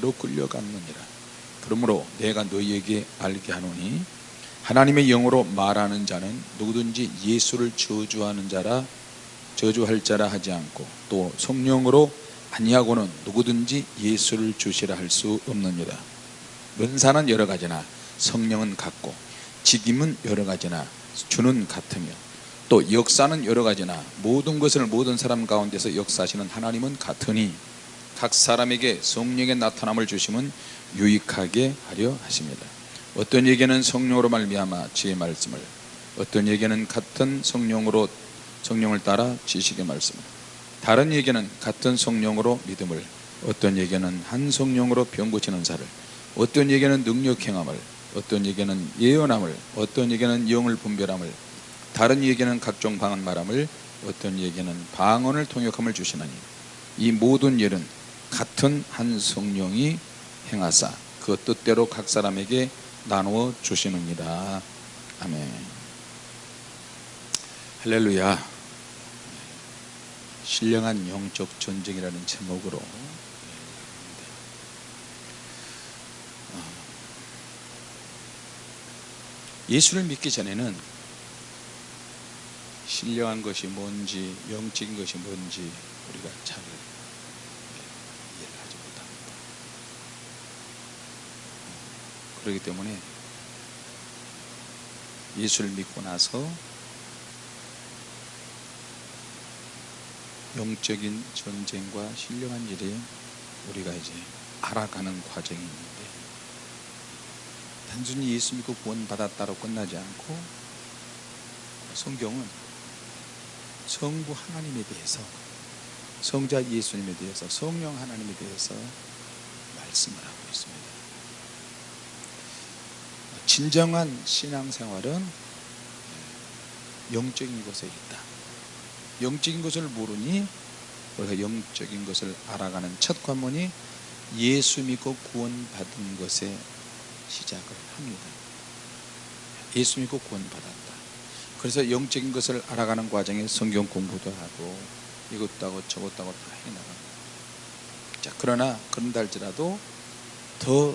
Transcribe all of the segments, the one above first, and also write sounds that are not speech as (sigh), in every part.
로 끌려갔느니라. 그러므로 내가 너희에게 알게 하노니 하나님의 영으로 말하는 자는 누구든지 예수를 저주하는 자라 저주할 자라 하지 않고 또 성령으로 아니하고는 누구든지 예수를 주시라 할 수 없느니라. 은사는 여러 가지나 성령은 같고 직임은 여러 가지나 주는 같으며 또 역사는 여러 가지나 모든 것을 모든 사람 가운데서 역사하시는 하나님은 같으니 각 사람에게 성령의 나타남을 주심은 유익하게 하려 하십니다. 어떤 에게는 성령으로 말미암아 지혜 말씀을 어떤 에게는 같은 성령으로 성령을 따라 지식의 말씀을 다른 에게는 같은 성령으로 믿음을 어떤 에게는 한 성령으로 병 고치는 사를 어떤 에게는 능력 행함을 어떤 에게는 예언함을 어떤 에게는 영을 분별함을 다른 에게는 각종 방언 말함을 어떤 에게는 방언을 통역함을 주시나니 이 모든 일은 같은 한 성령이 행하사 그 뜻대로 각 사람에게 나누어 주시느니라. 아멘. 할렐루야. 신령한 영적 전쟁이라는 제목으로. 예수를 믿기 전에는 신령한 것이 뭔지 영적인 것이 뭔지 우리가 잘 이해를 하지 못합니다 그렇기 때문에 예수를 믿고 나서 영적인 전쟁과 신령한 일에 우리가 이제 알아가는 과정이 있는데 단순히 예수 믿고 구원받았다로 끝나지 않고 성경은 성부 하나님에 대해서 성자 예수님에 대해서 성령 하나님에 대해서 말씀을 하고 있습니다 진정한 신앙생활은 영적인 것에 있다. 영적인 것을 모르니 우리가 영적인 것을 알아가는 첫 관문이 예수 믿고 구원받은 것에 시작을 합니다. 예수 믿고 구원받았다. 그래서 영적인 것을 알아가는 과정에 성경 공부도 하고 이것도 하고 저것도 하고 다 해나갑니다. 자 그러나 그런다 할지라도 더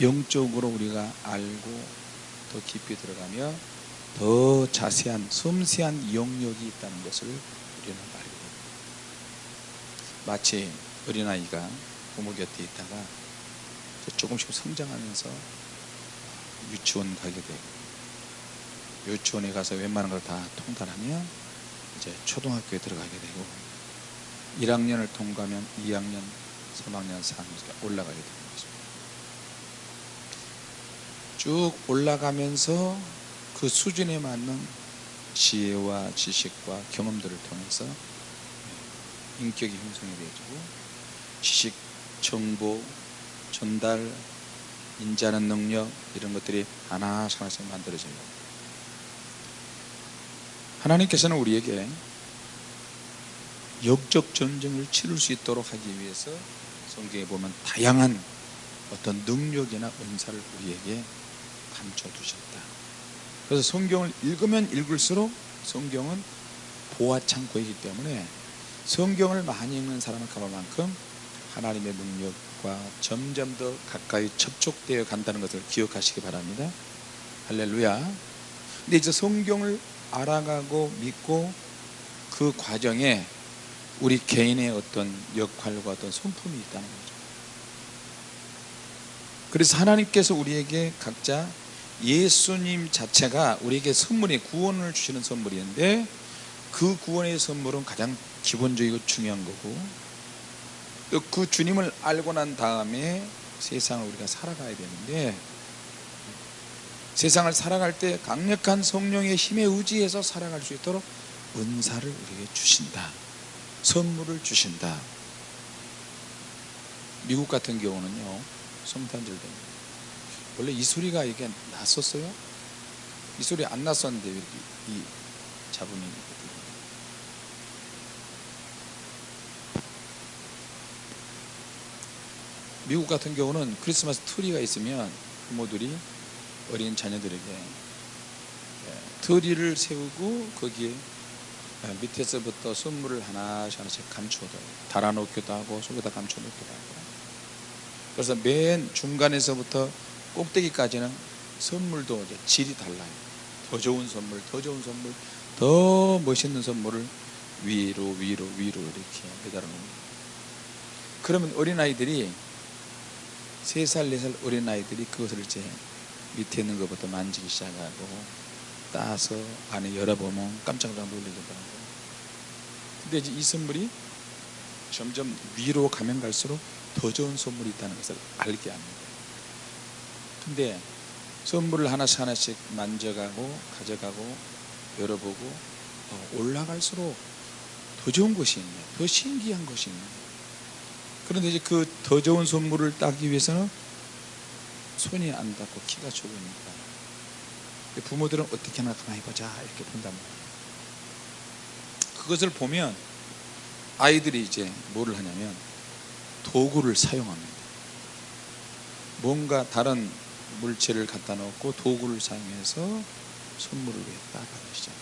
영적으로 우리가 알고 더 깊이 들어가며 더 자세한 섬세한 영역이 있다는 것을 우리는 됩니다. 마치 어린아이가 부모 곁에 있다가 조금씩 성장하면서 유치원 가게 되고 유치원에 가서 웬만한 걸 다 통달하면 이제 초등학교에 들어가게 되고 1학년을 통과하면 2학년, 3학년, 4학년 올라가게 것입니다 쭉 올라가면서 그 수준에 맞는 지혜와 지식과 경험들을 통해서 인격이 형성이 되어지고 지식, 정보, 전달, 인자하는 능력 이런 것들이 하나씩 하나씩 만들어져요. 하나님께서는 우리에게 역적 전쟁을 치를 수 있도록 하기 위해서 성경에 보면 다양한 어떤 능력이나 은사를 우리에게 감춰 두셨다. 그래서 성경을 읽으면 읽을수록 성경은 보아 창고이기 때문에 성경을 많이 읽는 사람은 그만큼 하나님의 능력과 점점 더 가까이 접촉되어 간다는 것을 기억하시기 바랍니다. 할렐루야. 근데 이제 성경을 알아가고 믿고 그 과정에 우리 개인의 어떤 역할과 어떤 손품이 있다는 거죠. 그래서 하나님께서 우리에게 각자 예수님 자체가 우리에게 선물이 구원을 주시는 선물인데 그 구원의 선물은 가장 기본적이고 중요한 거고 또 그 주님을 알고 난 다음에 세상을 우리가 살아가야 되는데 세상을 살아갈 때 강력한 성령의 힘에 의지해서 살아갈 수 있도록 은사를 우리에게 주신다. 선물을 주신다. 미국 같은 경우는요 성탄절 됩니다 원래 이 소리가 이게 났었어요? 이 소리 안 났었는데 이렇게 이 잡음이 미국 같은 경우는 크리스마스 트리가 있으면 부모들이 어린 자녀들에게 트리를 세우고 거기에 밑에서부터 선물을 하나씩 하나씩 감추어둬요 달아놓기도 하고 속에다 감춰놓기도 하고 그래서 맨 중간에서부터 꼭대기까지는 선물도 이제 질이 달라요. 더 좋은 선물, 더 좋은 선물, 더 멋있는 선물을 위로 위로 위로 이렇게 매달아 놓습니다. 그러면 어린아이들이 세 살, 네살 어린아이들이 그것을 이제 밑에 있는 것부터 만지기 시작하고 따서 안에 열어보면 깜짝깜짝 놀리더라고요. 근데 이제 이 선물이 점점 위로 가면 갈수록 더 좋은 선물이 있다는 것을 알게 합니다. 근데 선물을 하나씩 하나씩 만져가고 가져가고 열어보고 어, 올라갈수록 더 좋은 것이 있네. 더 신기한 것이 있네. 그런데 이제 그 더 좋은 선물을 따기 위해서는 손이 안 닿고 키가 좁으니까 부모들은 어떻게 하나 가만히 보자 이렇게 본단 말이에요. 그것을 보면 아이들이 이제 뭐를 하냐면 도구를 사용합니다. 뭔가 다른 물체를 갖다 놓고 도구를 사용해서 선물을 갖다 받으시죠.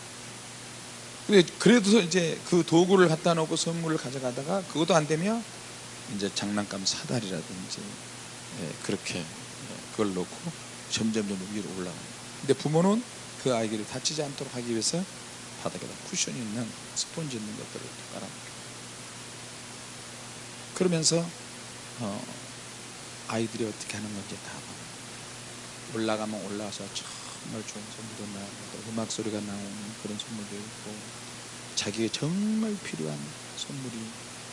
근데 그래도 이제 그 도구를 갖다 놓고 선물을 가져가다가 그것도 안 되면 이제 장난감 사다리라든지 예, 그렇게 예, 그걸 놓고 점점 점 위로 올라갑니다. 근데 부모는 그 아이들이 다치지 않도록 하기 위해서 바닥에다 쿠션이 있는 스폰지 있는 것들을 깔아놓습니다. 그러면서 어, 아이들이 어떻게 하는 건지 다. 올라가면 올라와서 정말 좋은 선물도 나오고 음악 소리가 나오는 그런 선물도 있고 자기에 정말 필요한 선물이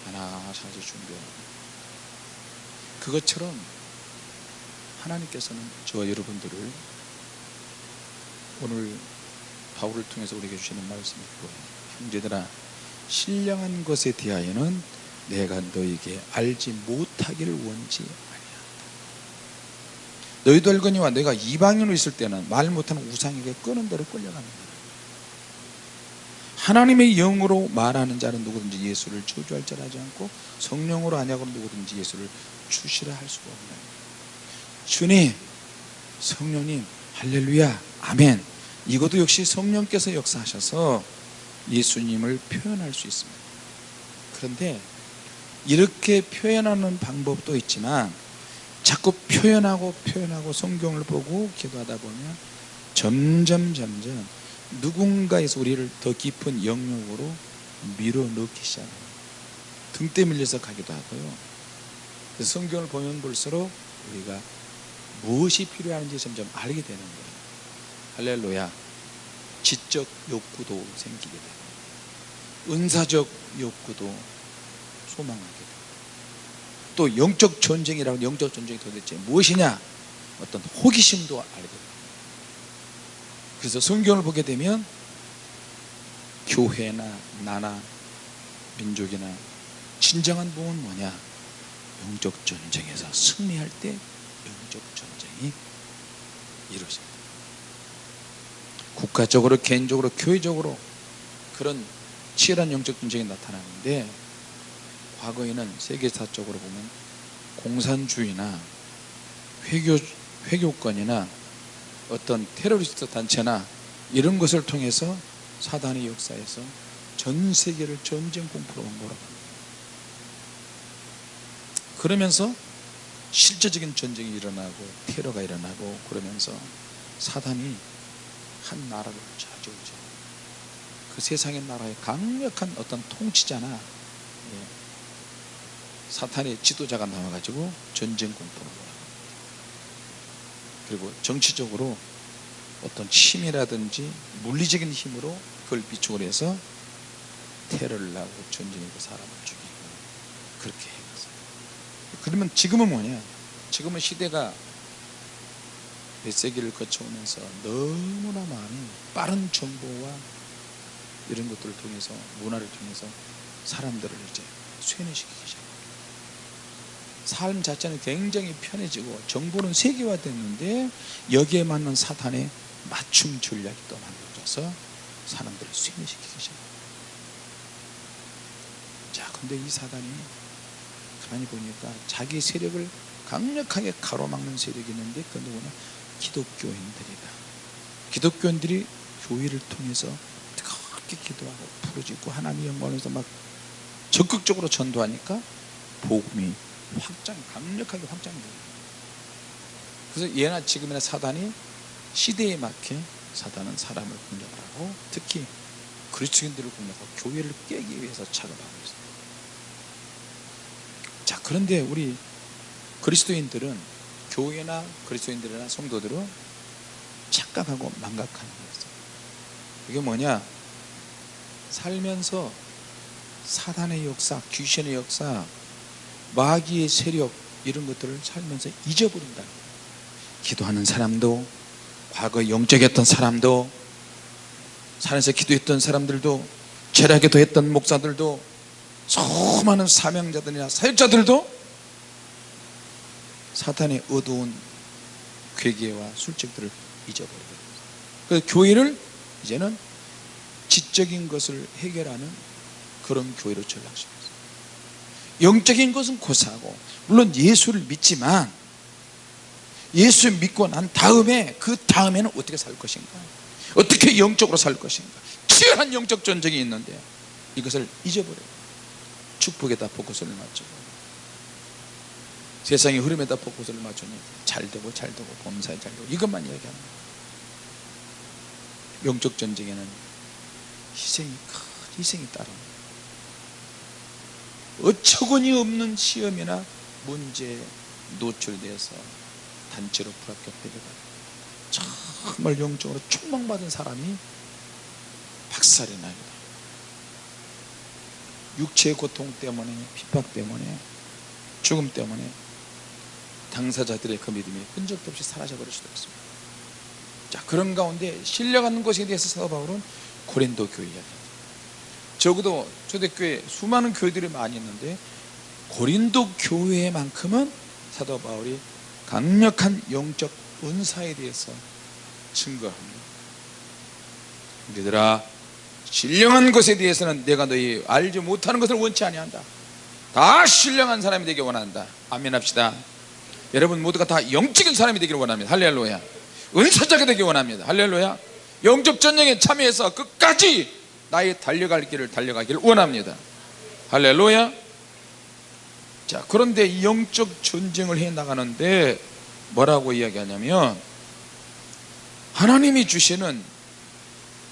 하나씩 하나씩 준비하고 그것처럼 하나님께서는 저와 여러분들을 오늘 바울을 통해서 우리에게 주시는 말씀이 있고요. 형제들아 신령한 것에 대하여는 내가 너에게 알지 못하기를 아니한다. 너희도 알거니와 내가 이방인으로 있을 때는 말 못하는 우상에게 끄는 대로 끌려갑니다. 하나님의 영으로 말하는 자는 누구든지 예수를 저주할 자라 하지 않고 성령으로 아냐고 누구든지 예수를 주시라 할 수가 없나요? 주님, 성령님, 할렐루야, 아멘. 이것도 역시 성령께서 역사하셔서 예수님을 표현할 수 있습니다. 그런데 이렇게 표현하는 방법도 있지만 자꾸 표현하고 표현하고 성경을 보고 기도하다 보면 점점 점점 누군가에서 우리를 더 깊은 영역으로 밀어넣기 시작합니다. 등대 밀려서 가기도 하고요. 그래서 성경을 보면 볼수록 우리가 무엇이 필요한지 점점 알게 되는 거예요. 할렐루야. 지적 욕구도 생기게 되고, 은사적 욕구도 소망하게 되고, 또 영적 전쟁이라고 영적 전쟁이 도대체 무엇이냐? 어떤 호기심도 알게 되고. 그래서 성경을 보게 되면 교회나 나나 민족이나 진정한 복은 뭐냐? 영적 전쟁에서 승리할 때 영적 전쟁이 이루어집니다. 국가적으로, 개인적으로, 교회적으로 그런 치열한 영적 전쟁이 나타나는데 과거에는 세계사적으로 보면 공산주의나 회교, 회교권이나 어떤 테러리스트 단체나 이런 것을 통해서 사단의 역사에서 전 세계를 전쟁 공포로 몰아갑니다. 그러면서 실제적인 전쟁이 일어나고 테러가 일어나고 그러면서 사단이 한 나라를 차지하죠. 그 세상의 나라의 강력한 어떤 통치자나 예, 사탄의 지도자가 나와가지고 전쟁 몰아갑니다. 그리고 정치적으로 어떤 힘이라든지 물리적인 힘으로 그걸 비축을 해서 테러를 하고 전쟁이고 사람을 죽이고 그렇게 해갔어요. 그러면 지금은 뭐냐? 지금은 시대가 몇 세기를 거쳐오면서 너무나 많은 빠른 정보와 이런 것들을 통해서 문화를 통해서 사람들을 이제 쇠뇌시키기 시작합니다. 삶 자체는 굉장히 편해지고 정보는 세계화됐는데 여기에 맞는 사탄의 맞춤 전략이 또 만들어져서 사람들을 쇠뇌시키기 시작합니다. 자, 근데 이 사단이 가만히 보니까 자기 세력을 강력하게 가로막는 세력이 있는데 그 누구냐? 기독교인들이다. 기독교인들이 교회를 통해서 그렇게 기도하고 부르짖고 하나님의 영광에서 막 적극적으로 전도하니까 복음이 확장 강력하게 확장돼요. 그래서 예나 지금이나 사단이 시대에 맞게 사단은 사람을 공격을 하고 특히 그리스도인들을 공격하고 교회를 깨기 위해서 작업하고 있어요. 자 그런데 우리 그리스도인들은 교회나 그리스도인들이나 성도들은 착각하고 망각하는 거였어요. 이게 뭐냐? 살면서 사단의 역사 귀신의 역사 마귀의 세력 이런 것들을 살면서 잊어버린다. 기도하는 사람도 과거 영적이었던 사람도 산에서 기도했던 사람들도 절하기도 했던 목사들도 수많은 사명자들이나 사역자들도 사탄의 어두운 괴계와 술책들을 잊어버리게 그래서 교회를 이제는 지적인 것을 해결하는 그런 교회로 전락시켰어요 영적인 것은 고사하고 물론 예수를 믿지만 예수 믿고 난 다음에 그 다음에는 어떻게 살 것인가? 어떻게 영적으로 살 것인가? 치열한 영적 전쟁이 있는데 이것을 잊어버려요 축복에다 포커스를 맞추고 세상의 흐름에다 포커스를 맞추니 잘 되고 잘 되고 범사에 잘 되고 이것만 거예요 영적 전쟁에는 희생이 큰 희생이 따릅니다 어처구니 없는 시험이나 문제에 노출돼서 단체로 불합격되게 되고 정말 영적으로 총망받은 사람이 박살이 돼요 육체의 고통 때문에 핍박 때문에 죽음 때문에 당사자들의 그 믿음이 흔적도 없이 사라져 버릴 수도 있습니다. 자 그런 가운데 신뢰하는 것에 대해서 사도 바울은 고린도 교회 이야기합니다 적어도 초대교회 수많은 교회들이 많이 있는데 고린도 교회만큼은 사도 바울이 강력한 영적 은사에 대해서 증거합니다. 얘들아 신령한 것에 대해서는 내가 너희 알지 못하는 것을 원치 아니한다. 다 신령한 사람이 되기 원한다. 아멘 합시다. 여러분 모두가 다 영적인 사람이 되기를 원합니다. 할렐루야. 은사자가 되기 원합니다. 할렐루야. 영적 전쟁에 참여해서 끝까지 나의 달려갈 길을 달려가기를 원합니다. 할렐루야. 자 그런데 이 영적 전쟁을 해 나가는데 뭐라고 이야기하냐면 하나님이 주시는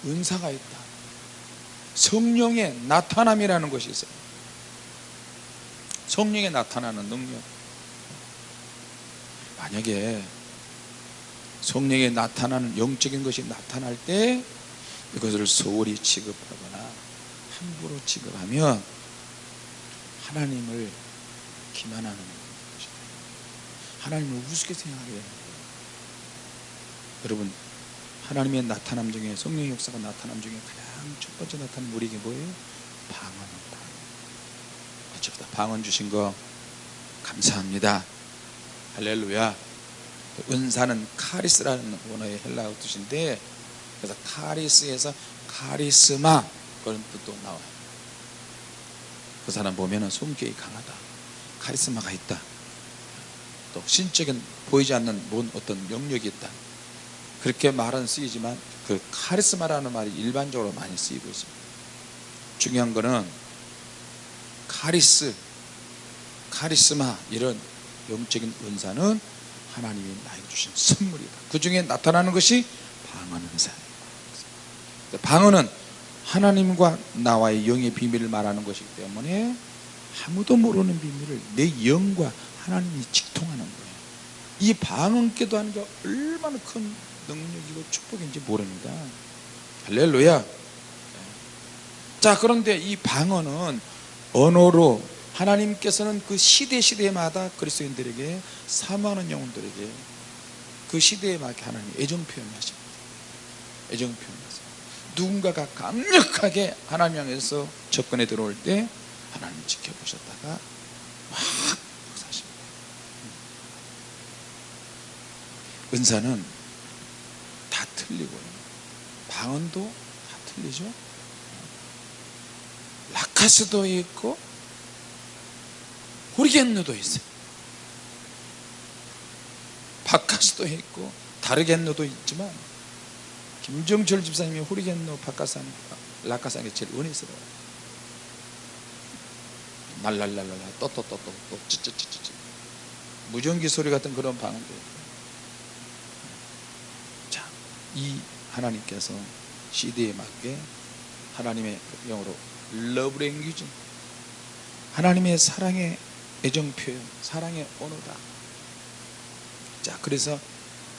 은사가 있다. 성령의 나타남이라는 것이 있어요. 성령의 나타나는 능력. 만약에 성령에 나타나는 영적인 것이 나타날 때 이것을 소홀히 취급하거나 함부로 취급하면 하나님을 기만하는 것입니다. 하나님을 우습게 생각하게 되는 거예요. 여러분 하나님의 나타남 중에 성령의 역사가 나타남 중에 가장 첫 번째 나타나는 우리에게 뭐예요? 방언입니다. 어쨌든 방언 주신 거 감사합니다. 할렐루야. 은사는 카리스라는 원어의 헬라어 뜻인데 그래서 카리스에서 카리스마 그런 뜻도 나와요. 그 사람 보면 성격이 강하다. 카리스마가 있다. 또 신적인 보이지 않는 뭔 어떤 명력이 있다. 그렇게 말은 쓰이지만 그 카리스마라는 말이 일반적으로 많이 쓰이고 있습니다. 중요한 거는 카리스 카리스마 이런 영적인 은사는 하나님이 나에게 주신 선물이다. 그 중에 나타나는 것이 방언 은사예요 방언은 하나님과 나와의 영의 비밀을 말하는 것이기 때문에 아무도 모르는 비밀을 내 영과 하나님이 직통하는 거예요. 이 방언 께도 하는 게 얼마나 큰 능력이고 축복인지 모릅니다. 할렐루야. 자 그런데 이 방언은 언어로 하나님께서는 그 시대 시대마다 그리스도인들에게 사모하는 영혼들에게 그 시대에 맞게 하나님 애정 표현하십니다. 애정 표현하세요 누군가가 강력하게 하나님 향해서 접근에 들어올 때 하나님 지켜보셨다가 확 사십니다. 은사는 다 틀리고요. 방언도 다 틀리죠. 라카스도 있고 호리겐노도 있어요. 바카스도 있고 다르겐노도 있지만 김정철 집사님이 호리겐노 바카산 라카산이 제일 은혜스러워요. 날랄랄랄라 또또또또또 찌찌찌찌 무전기 소리 같은 그런 방언도 자이 하나님께서 시대에 맞게 하나님의 영어로 love language 하나님의 사랑의 애정 표현 사랑의 언어다. 자 그래서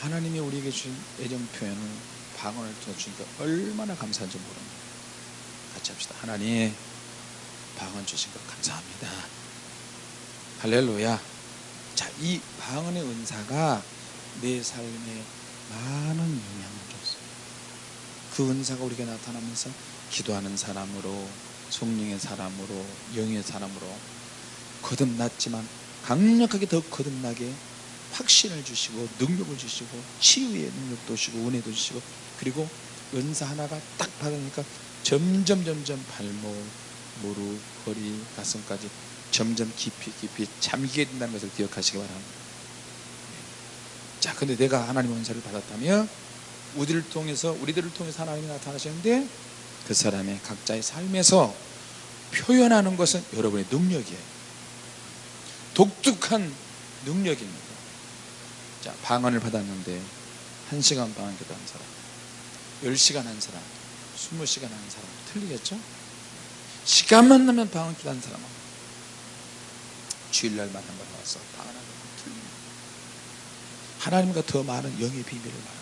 하나님이 우리에게 주신 애정 표현을 방언을 통해 주니까 얼마나 감사한지 모릅니다. 같이 합시다. 하나님 방언 주신 것 감사합니다. 할렐루야. 자이 방언의 은사가 내 삶에 많은 영향을 줬어요 그 은사가 우리가 나타나면서 기도하는 사람으로 성령의 사람으로 영의 사람으로 거듭났지만 강력하게 더 거듭나게 확신을 주시고 능력을 주시고 치유의 능력도 주시고 은혜도 주시고 그리고 은사 하나가 딱 받으니까 점점 점점 발목, 무릎, 허리, 가슴까지 점점 깊이 깊이 잠기게 된다는 것을 기억하시기 바랍니다. 자 근데 내가 하나님의 은사를 받았다면 우리를 통해서 우리들을 통해서 하나님이 나타나시는데 그 사람의 각자의 삶에서 표현하는 것은 여러분의 능력이에요. 독특한 능력입니다. 자 방언을 받았는데 1시간 방언 기도한 사람 10시간 한 사람 20시간 한 사람. 틀리겠죠? 시간만 나면 방언 기도 한 사람은 주일날만 한 번 와서 방언하는 건 틀립니다 하나님과 더 많은 영의 비밀을 말합니다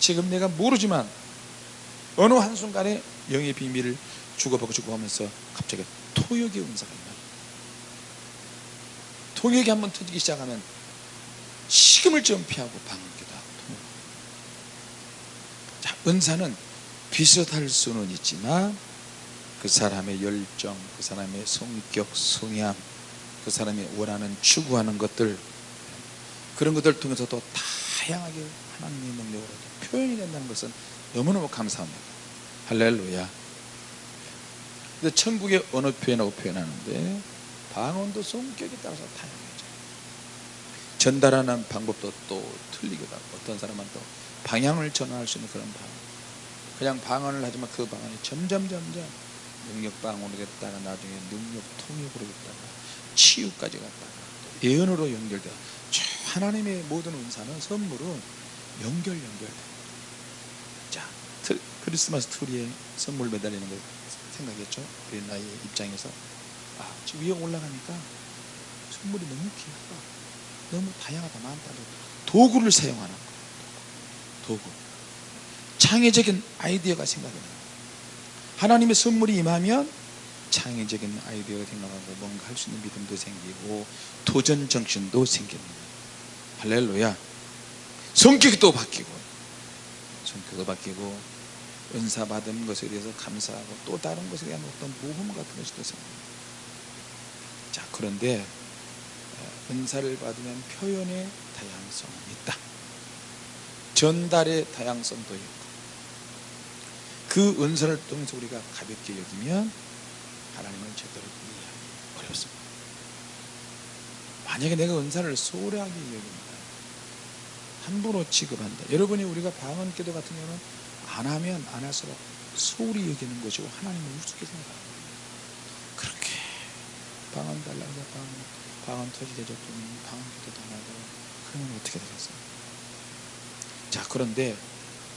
지금 내가 모르지만 어느 한순간에 영의 비밀을 주고받고 주고하면서 갑자기 토역의 은사가 있나요. 통역이 한번 터지기 시작하면 식음을 점피하고 방언기도 은사는 비슷할 수는 있지만 그 사람의 열정 그 사람의 성격 성향 그 사람이 원하는 추구하는 것들 그런 것들을 통해서 또 다양하게 하나님의 능력으로 표현이 된다는 것은 너무너무 감사합니다. 할렐루야. 근데 천국의 언어 표현하고 표현하는데 방언도 성격에 따라서 다양해져 전달하는 방법도 또 틀리기도 하고 어떤 사람은 또 방향을 전환할 수 있는 그런 방언 그냥 방언을 하지만 그 방언이 점점 점점 능력 방언으로 됐다가 나중에 능력 통역으로 됐다가 치유까지 갔다가 또 예언으로 연결되어 하나님의 모든 은사는 선물은 연결 연결 자 크리스마스 트리에 선물 매달리는 거 생각했죠? 우리 나의 입장에서. 아, 지금 위에 올라가니까 선물이 너무 귀하다 너무 다양하다 많다. 도구를 사용하는 거예요 도구 창의적인 아이디어가 생각이 나요. 하나님의 선물이 임하면 창의적인 아이디어가 생각하고 뭔가 할 수 있는 믿음도 생기고 도전 정신도 생깁니다. 할렐루야. 성격이 또 바뀌고 성격도 바뀌고 은사 받은 것에 대해서 감사하고 또 다른 것에 대한 어떤 모험 같은 것이 또 생깁니다. 자 그런데 은사를 받으면 표현의 다양성은 있다 전달의 다양성도 있고 그 은사를 통해서 우리가 가볍게 여기면 하나님을 제대로 이해하기 어렵습니다. 만약에 내가 은사를 소홀하게 여깁니다 함부로 취급한다 여러분이 우리가 방언 기도 같은 경우는 안 하면 안 할수록 소홀히 여기는 것이고 하나님을 우습게 생각합니다. 그렇게 방언 달라고 방언, 방언 터지게 줬더니 방언 기도도 안 하고 그러면 어떻게 되겠어요 자 그런데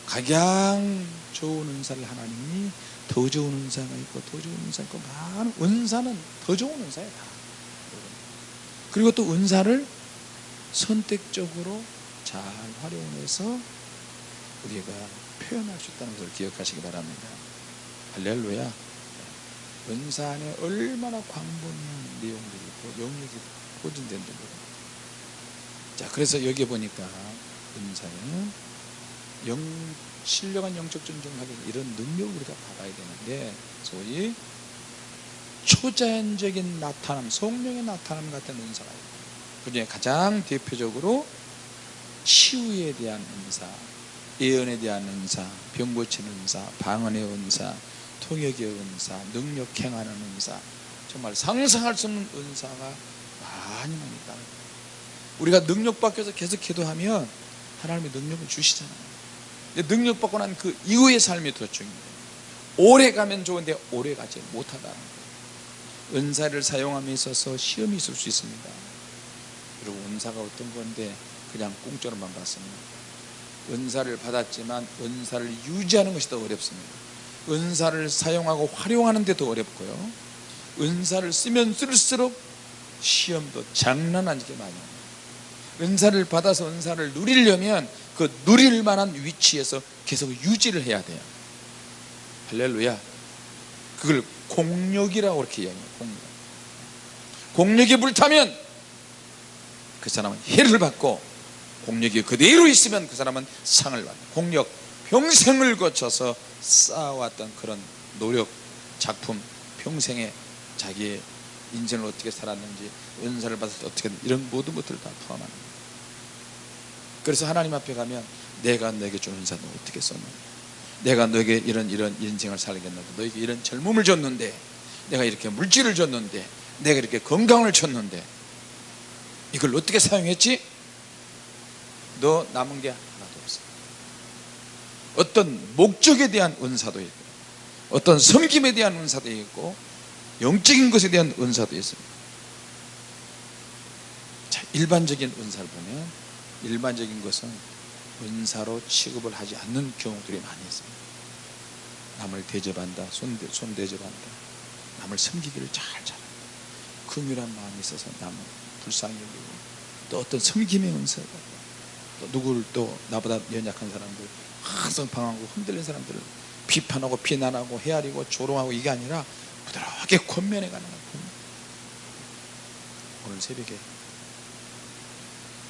가장 좋은 은사를 하나님이 더 좋은 은사가 있고 더 좋은 은사가 있고 많은 은사는 더 좋은 은사야 다. 그리고 또 은사를 선택적으로 잘 활용해서 우리가 표현할 수 있다는 것을 기억하시기 바랍니다. 할렐루야. 은사 안에 얼마나 광범위한 내용들이 있고 영역이 모릅니다 자 그래서 여기 보니까 은사는 영, 신령한 영적 존중을 하기 이런 능력을 우리가 받아야 되는데 소위 초자연적인 나타남 성령의 나타남 같은 은사가 있고 그 중에 가장 대표적으로 치유에 대한 은사 예언에 대한 은사 병 고치는 은사 방언의 은사 통역의 은사 능력 행하는 은사 정말 상상할 수 없는 은사가 많이 많이 있다. 우리가 능력 받겨서 계속 기도하면 하나님의 능력을 주시잖아요 능력 받고 난 그 이후의 삶이 더 중요해요. 오래 가면 좋은데 오래 가지 못하다는 거예요 은사를 사용함에 있어서 시험이 있을 수 있습니다. 그리고 은사가 어떤 건데 그냥 공짜로만 받습니다. 은사를 받았지만 은사를 유지하는 것이 더 어렵습니다. 은사를 사용하고 활용하는 데 더 어렵고요. 은사를 쓰면 쓸수록 시험도 장난 아니게 많이 옵니다 은사를 받아서 은사를 누리려면 그 누릴 만한 위치에서 계속 유지를 해야 돼요. 할렐루야. 그걸 공력이라고 그렇게 이야기해요. 공력. 공력이 불타면 그 사람은 해를 받고 공력이 그대로 있으면 그 사람은 상을 받는 공력 평생을 거쳐서 쌓아왔던 그런 노력 작품 평생에 자기의 인생을 어떻게 살았는지 은사를 때 어떻게 이런 모든 것들을 다 거예요 그래서 하나님 앞에 가면 내가 너에게 준 은사 너 어떻게 썼느냐 내가 너에게 이런 이런 인생을 살겠는데 너에게 이런 젊음을 줬는데 내가 이렇게 물질을 줬는데 내가 이렇게 건강을 줬는데 이걸 어떻게 사용했지? 너 남은 게 하나도 없어. 어떤 목적에 대한 은사도 있고 어떤 섬김에 대한 은사도 있고 영적인 것에 대한 은사도 있습니다. 자, 일반적인 은사를 보면 일반적인 것은 은사로 취급을 하지 않는 경우들이 많이 있습니다. 남을 대접한다 손, 손 대접한다. 남을 섬기기를 잘 잘한다. 긍휼한 마음이 있어서 남을 불쌍히 여기고 또 어떤 섬김의 은사가 또 누구를 또 나보다 연약한 사람들 항상 방황하고 흔들린 사람들을 비판하고 비난하고 헤아리고 조롱하고 이게 아니라 부드럽게 권면해 가는 거예요. 오늘 새벽에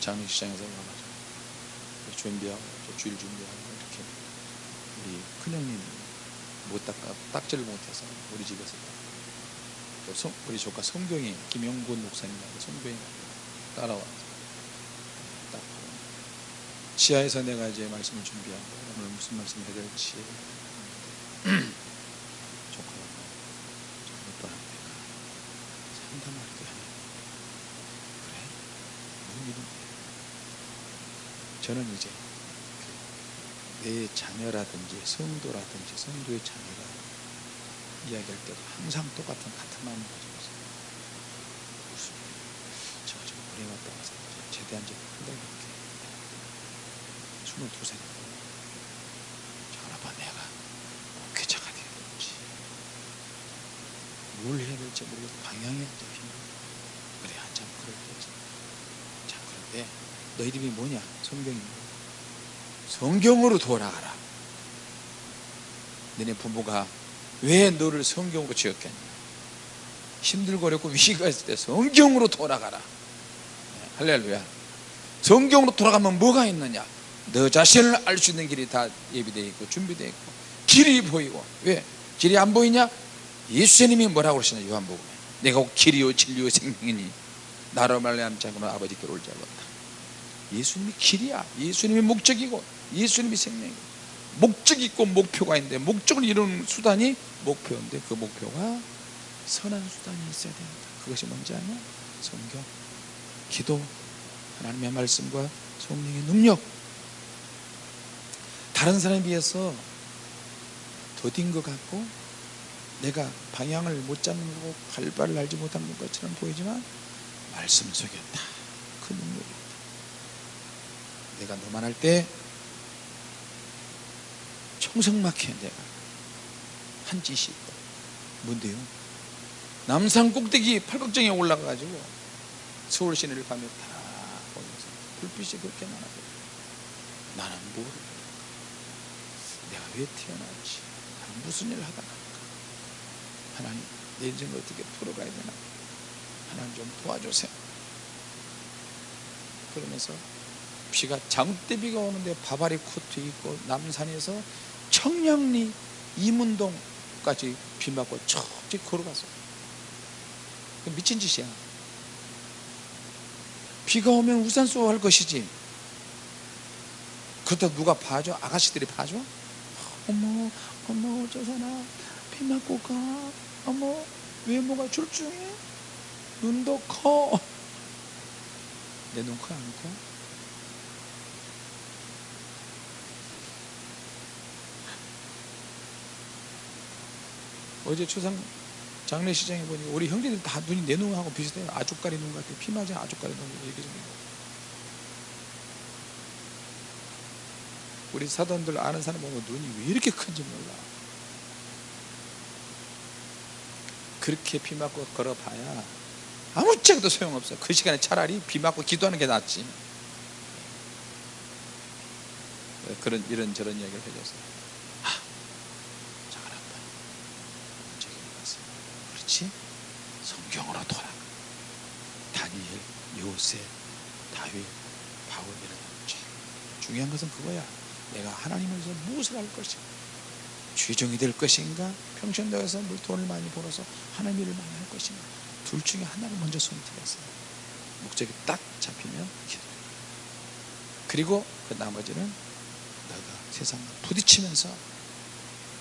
장례식장에서 와가지고 준비하고 또 주일 준비하고 이렇게 우리 큰형님 못 닦아 딱지를 못해서 우리 집에서 또 성, 우리 조카 성경이 김영곤 목사님하고 성경이 따라와서 딱 보고. 지하에서 내가 이제 말씀을 준비하고 오늘 무슨 말씀 해야 될지 조카가 오빠한테 상담할 때 그래? 무슨 일인데 저는 이제 내 자녀라든지 성도라든지 성도의 자녀가 이야기할 때도 항상 똑같은 같은 마음을 가지고 있어요. 무슨 제가 지금 오래 왔다 와서 제대한 지한 달밖에 22살이고 저아빠 내가 목회자가 돼야 될지 뭘 해야 될지 모르겠고 방향이 안 잡히는 그래 한참 그럴 때지. 자 그런데 너 이름이 뭐냐? 성경이 성경으로 돌아가라. 너네 부모가 왜 너를 성경으로 지었겠냐? 힘들고 어렵고 위기가 있을 때 성경으로 돌아가라. 네, 할렐루야. 성경으로 돌아가면 뭐가 있느냐? 너 자신을 알 수 있는 길이 다 예비되어 있고 준비되어 있고 길이 보이고. 왜? 길이 안 보이냐? 예수님이 뭐라고 그러시냐? 요한복음에. 내가 곧 길이요 진리요 생명이니? 나로 말미암지 않고는 아버지께로 올지 알았다 예수님이 길이야. 예수님이 목적이고 예수님이 생명이고. 목적 있고 목표가 있는데 목적을 이루는 수단이 목표인데 그 목표가 선한 수단이 있어야 된다. 그것이 뭔지 아냐? 성경, 기도, 하나님의 말씀과 성령의 능력. 다른 사람에 비해서 더딘 것 같고 내가 방향을 못 잡는 거고 발발을 알지 못하는 것처럼 보이지만 말씀 속에 다그 능력이 내가 너만 할 때 청성막혀 내가. 한 짓이 있다. 뭔데요? 남산 꼭대기 팔각정에 올라가가지고 서울 시내를 가며 다 보면서 불빛이 그렇게 많아서 나는 뭐를 내가 왜 태어났지? 나는 무슨 일을 하다 갈까? 하나님 내 인생을 어떻게 풀어가야 되나? 하나님 좀 도와주세요. 그러면서 비가 장대비가 오는데 바바리 코트 입고 남산에서 청량리 이문동까지 비 맞고 척지 걸어갔어요 미친 짓이야 비가 오면 우산 쏘고 할 것이지 그렇다고 누가 봐줘? 아가씨들이 봐줘? 어머 어머 저 사람 비 맞고 가 어머 외모가 출중해 눈도 커 내 눈 커 안 커? 어제 추상 장례시장에 보니 우리 형제들 다 눈이 내 눈하고 비슷해요. 아주까리 눈 같아요. 피 맞은 아주까리 눈 생긴 거. 우리 사돈들 아는 사람 보면 눈이 왜 이렇게 큰지 몰라. 그렇게 비 맞고 걸어봐야 아무짝에도 소용없어 그 시간에 차라리 비 맞고 기도하는 게 낫지. 그런 이런 저런 이야기를 해줬어요 아 잘한다 저기 갔어 그렇지 성경으로 돌아. 다니엘 요셉 다윗 바울 이런 지 중요한 것은 그거야. 내가 하나님을 위해서 무엇을 할 것인가 주종이 될 것인가 평신도에서 물 돈을 많이 벌어서 하나님 일을 많이 할 것인가. 둘 중에 하나를 먼저 선택했어요. 목적이 딱 잡히면 기도 그리고 그 나머지는 너가 세상과 부딪히면서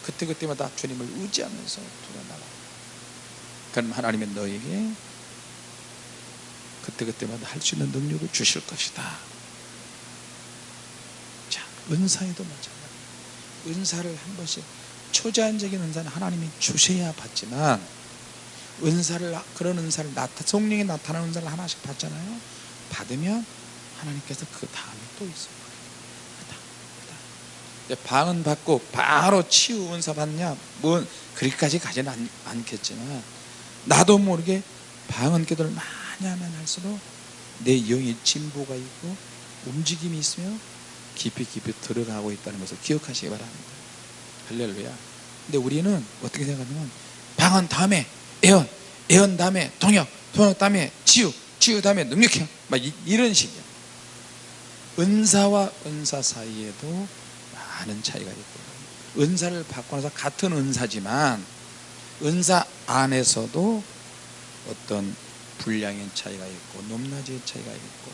그때그때마다 주님을 의지하면서 돌아나가 그럼 하나님은 너에게 그때그때마다 할 수 있는 능력을 주실 것이다. 자 은사에도 마찬가지. 은사를 한 번씩 초자연적인 은사는 하나님이 주셔야 받지만 은사를 그런 은사를 나타 성령이 나타나는 은사를 하나씩 받잖아요. 받으면 하나님께서 그 다음에 또 있어요. 방은 받고 바로 치유 은사 받냐? 뭐 그리까지 가지는 않, 않겠지만 나도 모르게 방언 기도를 많이 하면 할수록 내 영의 진보가 있고 움직임이 있으며 깊이 깊이 들어가고 있다는 것을 기억하시기 바랍니다. 할렐루야. 근데 우리는 어떻게 생각하냐면 방언 다음에 애언 애언 다음에 통역 통역 다음에 치유 치유 다음에 능력형 막 이, 이런 식이야. 은사와 은사 사이에도 많은 차이가 있고. 은사를 받고 나서 같은 은사지만 은사 안에서도 어떤 분량의 차이가 있고 높낮이의 차이가 있고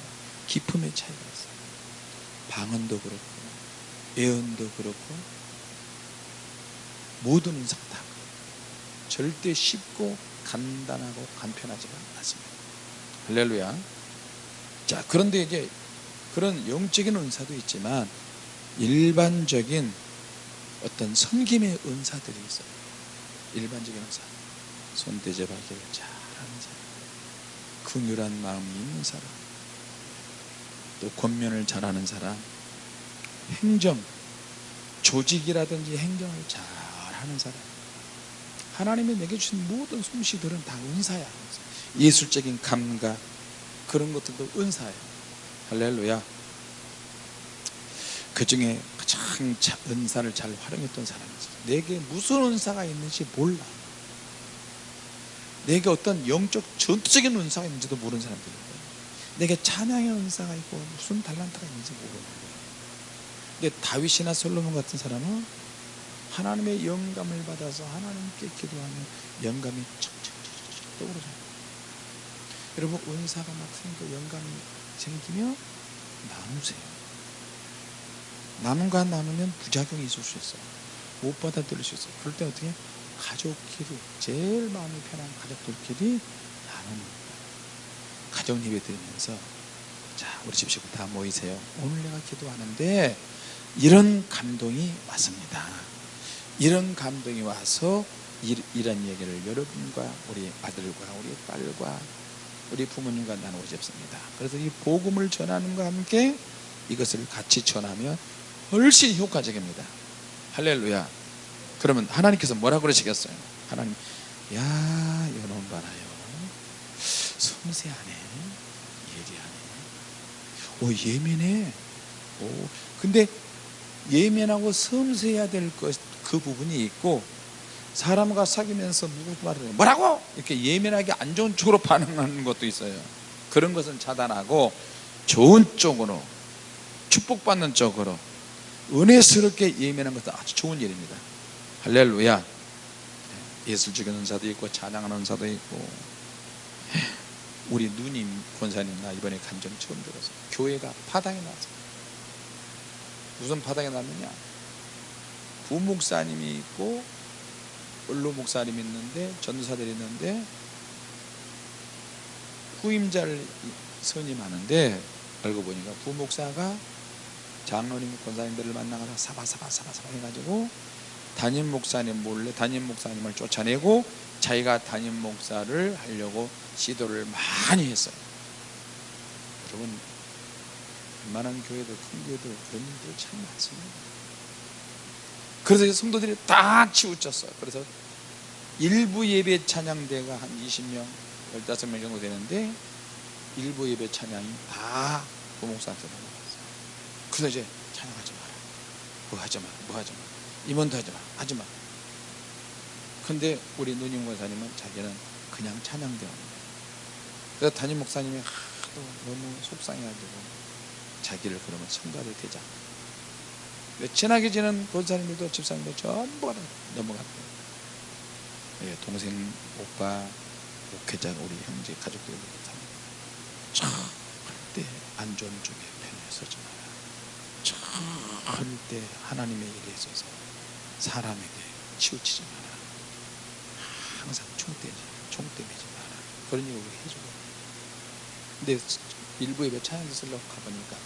기품의 차이가 있어요. 방언도 그렇고 예언도 그렇고 모든 은사가 다 절대 쉽고 간단하고 간편하지가 않습니다. 할렐루야. 자 그런데 이제 그런 영적인 은사도 있지만 일반적인 어떤 섬김의 은사들이 있어요 일반적인 은사 손대접하기를 잘하는 사람 긍휼한 마음이 있는 사람 또 권면을 잘하는 사람 행정 조직이라든지 행정을 잘하는 사람. 하나님이 내게 주신 모든 솜씨들은 다 은사야. 예술적인 감각 그런 것들도 은사예요 할렐루야. 그 중에 가장 은사를 잘 활용했던 사람이 있어요 내게 무슨 은사가 있는지 몰라. 내게 어떤 영적 전투적인 은사가 있는지도 모르는 사람들이 있어요 내게 찬양의 은사가 있고 무슨 달란트가 있는지 모르는 거예요 근데 다윗이나 솔로몬 같은 사람은 하나님의 영감을 받아서 하나님께 기도하면 영감이 척척척척 떠오르잖아요 여러분 은사가 막 생기고 영감이 생기며 나누세요 나눔과 나누면 부작용이 있을 수 있어요. 못 받아들일 수 있어요. 그럴 때 어떻게 가족끼리 제일 마음이 편한 가족들끼리 나누는 가정 예배 드리면서 자 우리 집 식구 다 모이세요. 오늘 내가 기도하는데 이런 감동이 왔습니다. 이런 감동이 와서 이런 얘기를 여러분과 우리 아들과 우리 딸과 우리 부모님과 나누고 싶습니다. 그래서 이 복음을 전하는과 함께 이것을 같이 전하면 훨씬 효과적입니다. 할렐루야. 그러면 하나님께서 뭐라 그러시겠어요? 하나님 야 이놈 봐라요. 섬세하네. 예리하네. 오 예민해. 오 근데 예민하고 섬세해야 될 것 그 부분이 있고 사람과 사귀면서 누구 말을 뭐라고? 이렇게 예민하게 안 좋은 쪽으로 (laughs) 반응하는 것도 있어요. 그런 것은 차단하고 좋은 쪽으로 축복받는 쪽으로 은혜스럽게 예민한 것은 아주 좋은 일입니다. 할렐루야. 예술적인 은사도 있고 찬양하는 은사도 있고. 우리 누님 권사님 나 이번에 간증 처음 들어서 교회가 파당에 났어요 무슨 파당에 났느냐? 부목사님이 있고 원로 목사님이 있는데 전도사들이 있는데 후임자를 선임하는데 알고 보니까 부목사가 장로님 권사님들을 만나가서 사바사바 사바사바 해가지고 담임 목사님 몰래 담임 목사님을 쫓아내고 자기가 담임 목사를 하려고 시도를 많이 했어요. 여러분 웬만한 교회도 큰 교회도 그런 일들 참 많습니다. 그래서 이 성도들이 딱 치우쳤어요. 그래서 일부 예배 찬양대가 한 20명, 15명 정도 되는데 일부 예배 찬양이 다 부목사한테 넘어갔어요. 그래서 이제 찬양하지 마라. 뭐 하지 마라. 뭐 하지 마라. 임원도 하지 마라. 하지 마라. 근데 우리 누님 권사님은 자기는 그냥 찬양대원이에요. 그래서 담임 목사님이 하도 너무 속상해가지고 자기를 그러면 성가를 대자. 친하게 지낸 권사님들도 집사님도 전부 다 넘어갔대요. 예, 동생, 오빠, 목회자, 우리 형제, 가족들 절대 안 좋은 쪽에 편에 서지 마라. 절대 하나님의 일에 있어서 사람에게 치우치지 마라. 항상 총대지, 총대매지 마라. 그런 얘기 우리 해주고. 근데 일부 예배 찬양지 쓰려고 가보니까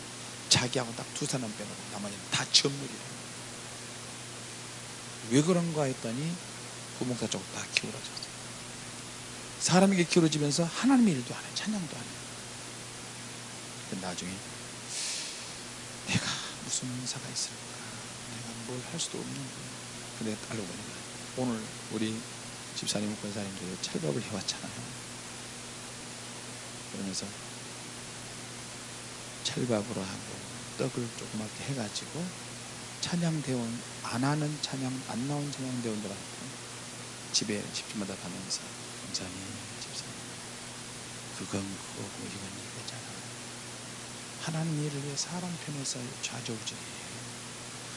자기하고 딱 두 사람 빼고 나머지는 다 전물이라. 왜 그런가 했더니 부목사 쪽으로 다 기울어졌어요. 사람에게 기울어지면서 하나님의 일도 안 해, 찬양도 안 해. 나중에 내가 무슨 은사가 있을까? 내가 뭘 할 수도 없는 거야. 근데 알고 보니까 오늘 우리 집사님, 권사님들이 찰밥을 해왔잖아요. 그러면서 찰밥으로 하고 떡을 조그맣게 해가지고 찬양대원 안 하는 찬양 안 나온 찬양대원들한테 집에 집집마다 가면서 권사님 집사님 그건 그거고 이건 이거잖아 하나님 일을 위해 사람 편에 서 좌절우절이에요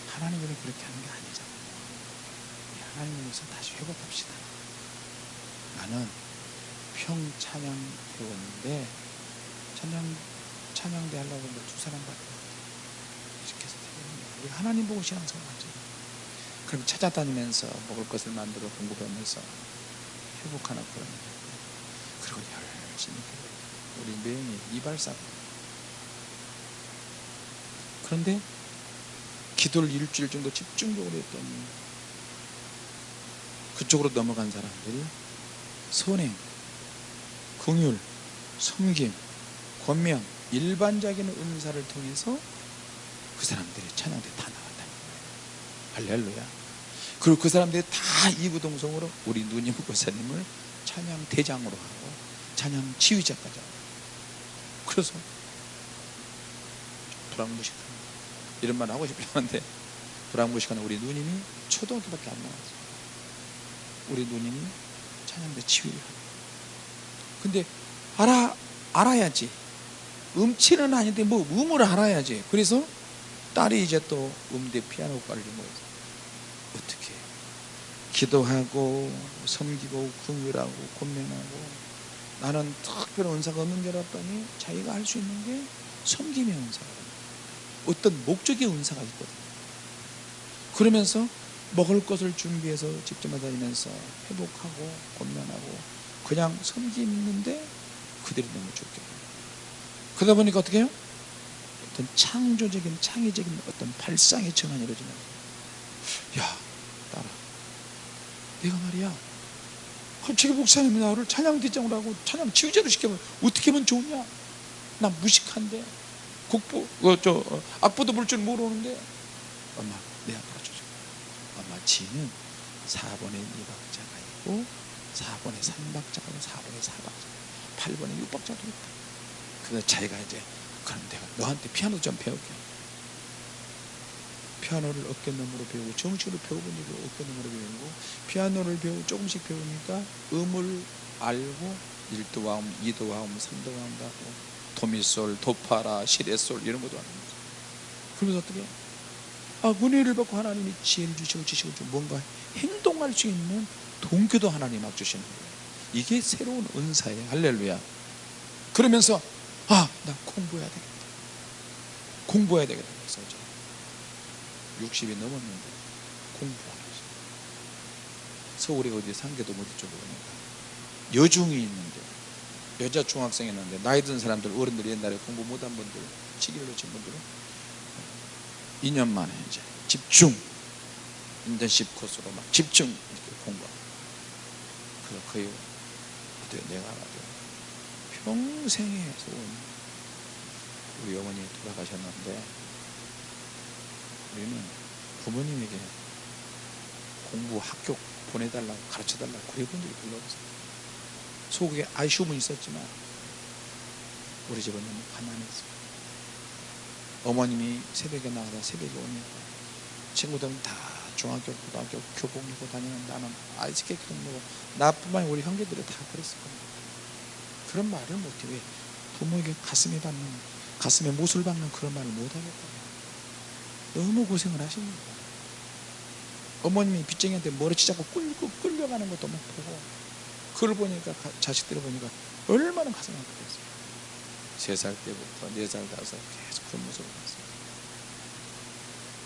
하나님 일을 그렇게 하는 게 아니잖아 우리 하나님 위해서 다시 회복합시다 나는 평찬양대원인데 찬양 찬양대 하려고 했는데 두 사람 밖에 이렇게 해서. 우리 하나님 보고 신앙생활 하죠. 그럼 찾아다니면서 먹을 것을 만들어 공부하면서 회복하는 그런 일. 그리고 열심히. 우리 매형이 이발사 그런데 기도를 일주일 정도 집중적으로 했더니 그쪽으로 넘어간 사람들이 선행, 긍휼, 섬김, 권면 일반적인 은사를 통해서 그 사람들이 찬양대 다 나갔다. 할렐루야. 그리고 그 사람들이 다 이구동성으로 우리 누님 권사님을 찬양 대장으로 하고 찬양 지휘자까지 하고 그래서 불황무식한 이런 말 하고 싶긴 한데 불황무식한 우리 누님이 초등학교밖에 안 나왔어요. 우리 누님이 찬양대 지휘를 하고 근데 알아 알아야지 음치는 아닌데 뭐 음을 알아야지. 그래서 딸이 이제 또 음대 피아노과를 전공해서 어떻게 기도하고 섬기고 궁율하고 권면하고 나는 특별한 은사가 없는 줄 알았더니 자기가 할 수 있는 게 섬김의 은사거든요. 어떤 목적의 은사가 있거든요. 그러면서 먹을 것을 준비해서 집집마다 다니면서 회복하고 권면하고 그냥 섬기는데 그들이 너무 좋게 그러다 보니까 어떻게 해요? 어떤 창조적인 창의적인 어떤 발상의 전환이 이루어지는 거예요. 야 따라 내가 말이야 갑자기 목사님이 나를 찬양 대장으로 하고 찬양 지휘자로 시켜면 어떻게 하면 좋냐 나 무식한데 곡부 어, 저 어, 악보도 볼 줄 모르는데. 엄마 내가 가르쳐줘 엄마 지는 4번에 2박자가 있고 4번에 3박자가 있고 4번에 4박자. 8번에 6박자도 있다. 그래서 자기가 이제 그럼 내가 너한테 피아노 좀 배울게. 피아노를 어깨너머로 배우고 정식으로 적이 어깨너머로 배우고 피아노를 배우고 조금씩 배우니까 음을 알고 1도 와음, 2도 와음, 3도 와음도 하고 도미솔, 도파라, 시레솔 이런 것도 거죠 그러면서 어떻게 아, 은혜를 받고 하나님이 지혜를 주시고 지식을 주고 뭔가 행동할 수 있는 동교도 하나님 막 주시는 거예요 이게 새로운 은사예요 할렐루야 그러면서 아, 나 공부해야 되겠다. 공부해야 되겠다. 그래서 저 60이 넘었는데 공부하고 있어요. 서울에 어디 상계도 어디 보니까 여중이 있는데 여자 중학생이 있는데 나이 든 사람들 어른들이 옛날에 공부 못한 분들 치기를 놓친 분들은 2년 만에 이제 집중 인턴십 코스로 막 집중 이렇게 공부하고. 그, 그 이후 어떻게 내가 가지고 평생에 우리 어머니 돌아가셨는데 우리는 부모님에게 공부 학교 보내달라고 가르쳐달라고 그래본 적이 별로 없어요 속에 아쉬움은 있었지만 우리 집은 너무 가난했어요 어머님이 새벽에 나가다 새벽에 오니까 친구들은 다 중학교, 고등학교 교복 입고 다니는 나는 아이스케이크도 먹고 나뿐만 우리 형제들이 다 그랬을 겁니다. 그런 말을 못해. 왜? 부모에게 가슴에 받는 가슴에 못을 박는 그런 말을 못하겠다 너무 고생을 하십니다. 어머님이 빚쟁이한테 머리치 잡고 끌고 끌려가는 것도 못 보고 그걸 보니까 가- 자식들을 보니까 얼마나 가슴 아프겠어요. 세 살 때부터 네 살 다섯 살 계속 그런 모습을 봤어요.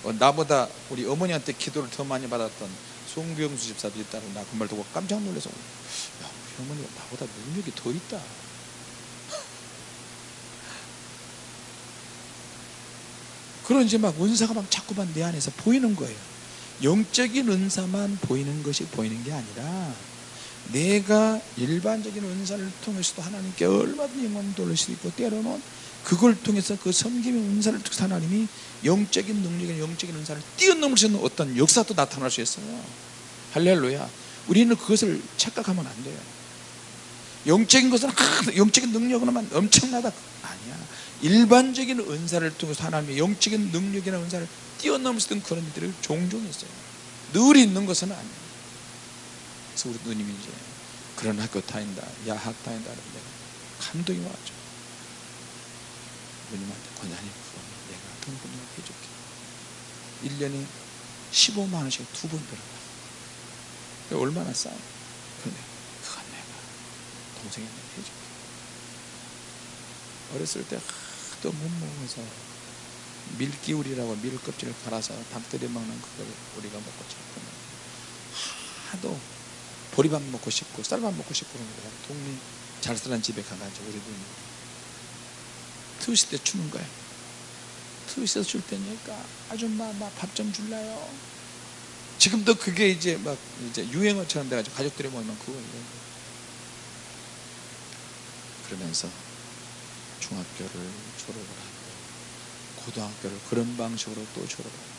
어, 나보다 우리 어머니한테 기도를 더 많이 받았던 송병수 집사도 있다고 나그 말 듣고 깜짝 놀라서 야 우리 어머니가 나보다 능력이 더 있다. 그런 이제 막 은사가 막 자꾸만 내 안에서 보이는 거예요. 영적인 은사만 보이는 것이 보이는 게 아니라 내가 일반적인 은사를 통해서도 하나님께 얼마든지 영광 돌릴 수 있고 때로는 그걸 통해서 그 섬김의 은사를 통해서 하나님이 영적인 능력의 영적인 은사를 뛰어넘을 수 있는 어떤 역사도 나타날 수 있어요. 할렐루야. 우리는 그것을 착각하면 안 돼요. 영적인 것은 아, 영적인 능력으로만 엄청나다. 아니야. 일반적인 은사를 통해서 하나님의 영적인 능력이나 은사를 뛰어넘을 수 있는 그런 일들이 종종 있어요. 늘 있는 것은 아니에요 그래서 우리 누님이 이제 그런 학교 다닌다 야학 다닌다 하는데 감동이 와죠. 누님한테 권사님 그거 내가 등록금 해줄게. 1년에 15만 원씩 두 번 들어가 얼마나 싸요 그런데 그건 내가 동생한테 해줄게. 어렸을 때 하도 못 먹어서 밀기울이라고 밀 껍질을 갈아서 닭들이 먹는 그걸 우리가 먹고 자꾸만 하도 보리밥 먹고 싶고 쌀밥 먹고 싶고 그런 거야 동네 잘 사는 집에 가가지고 우리 누님 트윗 때 주는 거야 트윗에서 줄 테니까 아줌마 밥 좀 줄래요. 지금도 그게 이제 막 이제 유행어처럼 돼가지고 가족들이 모이면 그거. 그러면서 중학교를 졸업을 하고 고등학교를 그런 방식으로 또 졸업을 하고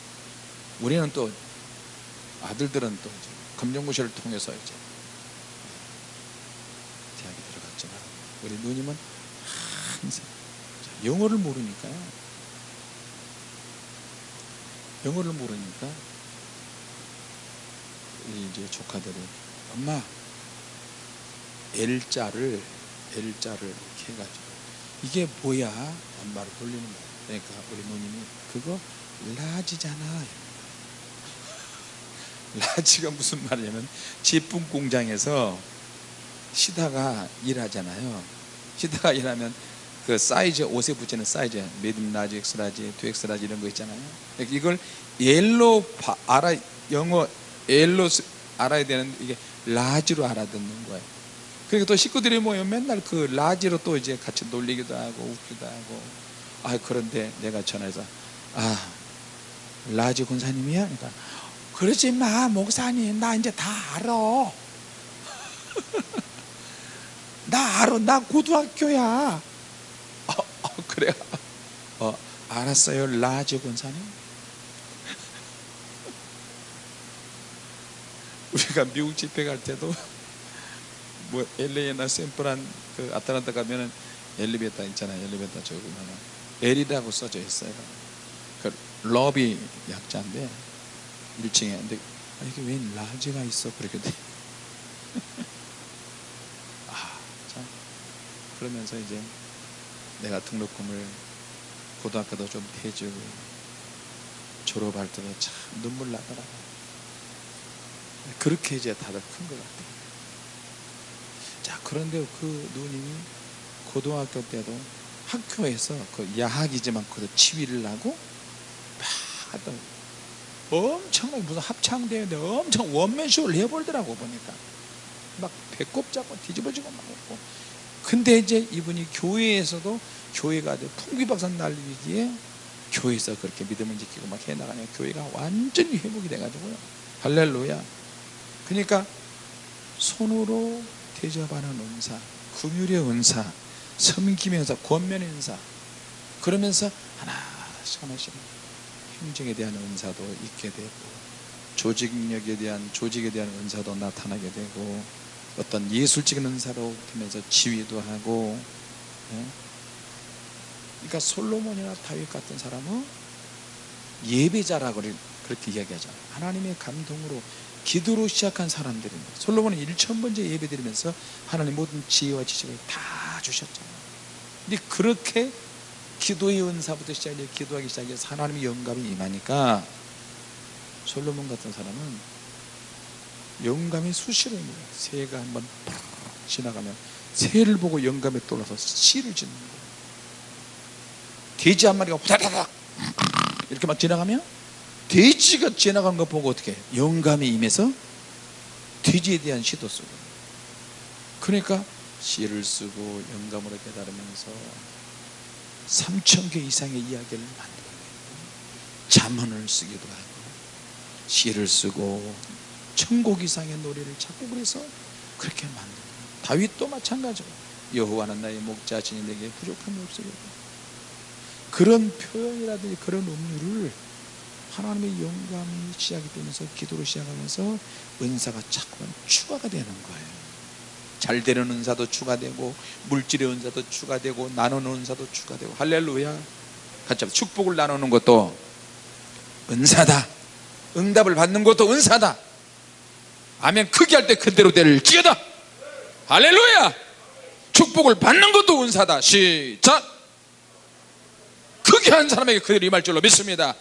우리는 또 아들들은 또 검정고시를 통해서 이제 대학에 들어갔지만 우리 누님은 항상 자, 영어를 모르니까요 영어를 모르니까 이 이제 조카들이 엄마 L자를 L자를 이렇게 해가지고 이게 뭐야? 엄마를 돌리는 거야. 그러니까 우리 누님이 그거 라지잖아. (laughs) 라지가 무슨 말이냐면 제품 공장에서 시다가 일하잖아요. 시다가 일하면 그 사이즈 옷에 붙이는 사이즈 라지, 엑스라지, 투엑스 라지 이런 거 있잖아요. 그러니까 이걸 옐로 바, 알아 영어 옐로 스- 알아야 되는데 이게 라지로 알아듣는 거예요. 그러니까 또 식구들이 모이면 맨날 그 라지로 또 이제 같이 놀리기도 하고 웃기도 하고 아 그런데 내가 전화해서 아 라지 군사님이야? 그러니까 그러지 마 목사님. 나 이제 다 알아. (laughs) 나 알아. 나 고등학교야. 어, 어 그래 어 알았어요 large 권사님. (laughs) 우리가 미국 집회 갈 때도 (laughs) 뭐 LA나 샌프란 그 아틀란타 가면은 엘리베이터 있잖아요. 엘리베이터 저기 보면은 L이라고 써져 있어요. 그 로비 약자인데 1층에 근데 아, 이게 왜 large가 있어 그렇게 돼. (laughs) 아, 참 그러면서 이제 내가 등록금을 고등학교도 좀 대주고 졸업할 때도 참 눈물 나더라고. 그렇게 이제 다들 큰 것 같아요. 자, 그런데 그 누님이 고등학교 때도 학교에서 그 야학이지만 그도 치위를 하고 막 하던 엄청나게 무슨 합창대회인데 엄청 원맨쇼를 해볼더라고 보니까. 막 배꼽 잡고 뒤집어지고 막 했고. 근데 이제 이분이 교회에서도 교회가 풍비박산 날리기에 교회에서 그렇게 믿음을 지키고 막 해나가니 교회가 완전히 회복이 돼가지고요. 할렐루야. 그러니까 손으로 대접하는 은사 긍휼의 은사 섬김의 은사 권면의 은사. 그러면서 하나씩 하나씩 행정에 대한 은사도 있게 되고 조직력에 대한 조직에 대한 은사도 나타나게 되고 어떤 예술적인 은사로 하면서 지휘도 하고 예? 그러니까 솔로몬이나 다윗 같은 사람은 예배자라고 그렇게 이야기하죠 하나님의 감동으로 기도로 시작한 사람들입니다. 솔로몬은 1천번째 예배 드리면서 하나님 모든 지혜와 지식을 다 주셨잖아요. 근데 그렇게 기도의 은사부터 시작해 기도하기 시작해서 하나님의 영감이 임하니까 솔로몬 같은 사람은 영감이 수시로 거예요. 새가 한번 팍 지나가면 새를 보고 영감에 떠올라서 씨를 짓는 거예요. 돼지 한 마리가 후다다닥 이렇게 막 지나가면 돼지가 지나가는 거 보고 어떻게? 영감이 임해서 돼지에 대한 시도 쓰고. 그러니까 시를 쓰고 영감으로 깨달으면서 3천 개 이상의 이야기를 만들어내고 잠언을 쓰기도 하고 시를 쓰고 천곡 이상의 노래를 작곡을 해서 그렇게 만들고 다윗도 마찬가지고 여호와는 나의 목자신이 내게 부족함이 없으리라. 그런 표현이라든지 그런 음료를 하나님의 영감이 시작이 되면서 기도로 시작하면서 은사가 자꾸만 추가가 되는 거예요 잘 되는 은사도 추가되고 물질의 은사도 추가되고 나누는 은사도 추가되고. 할렐루야. 같이 축복을 나누는 것도 은사다. 응답을 받는 것도 은사다. 아멘. 크게 할 때 그대로 될 지어다. 할렐루야. 축복을 받는 것도 은사다. 시작. 크게 한 사람에게 그대로 임할 줄로 믿습니다.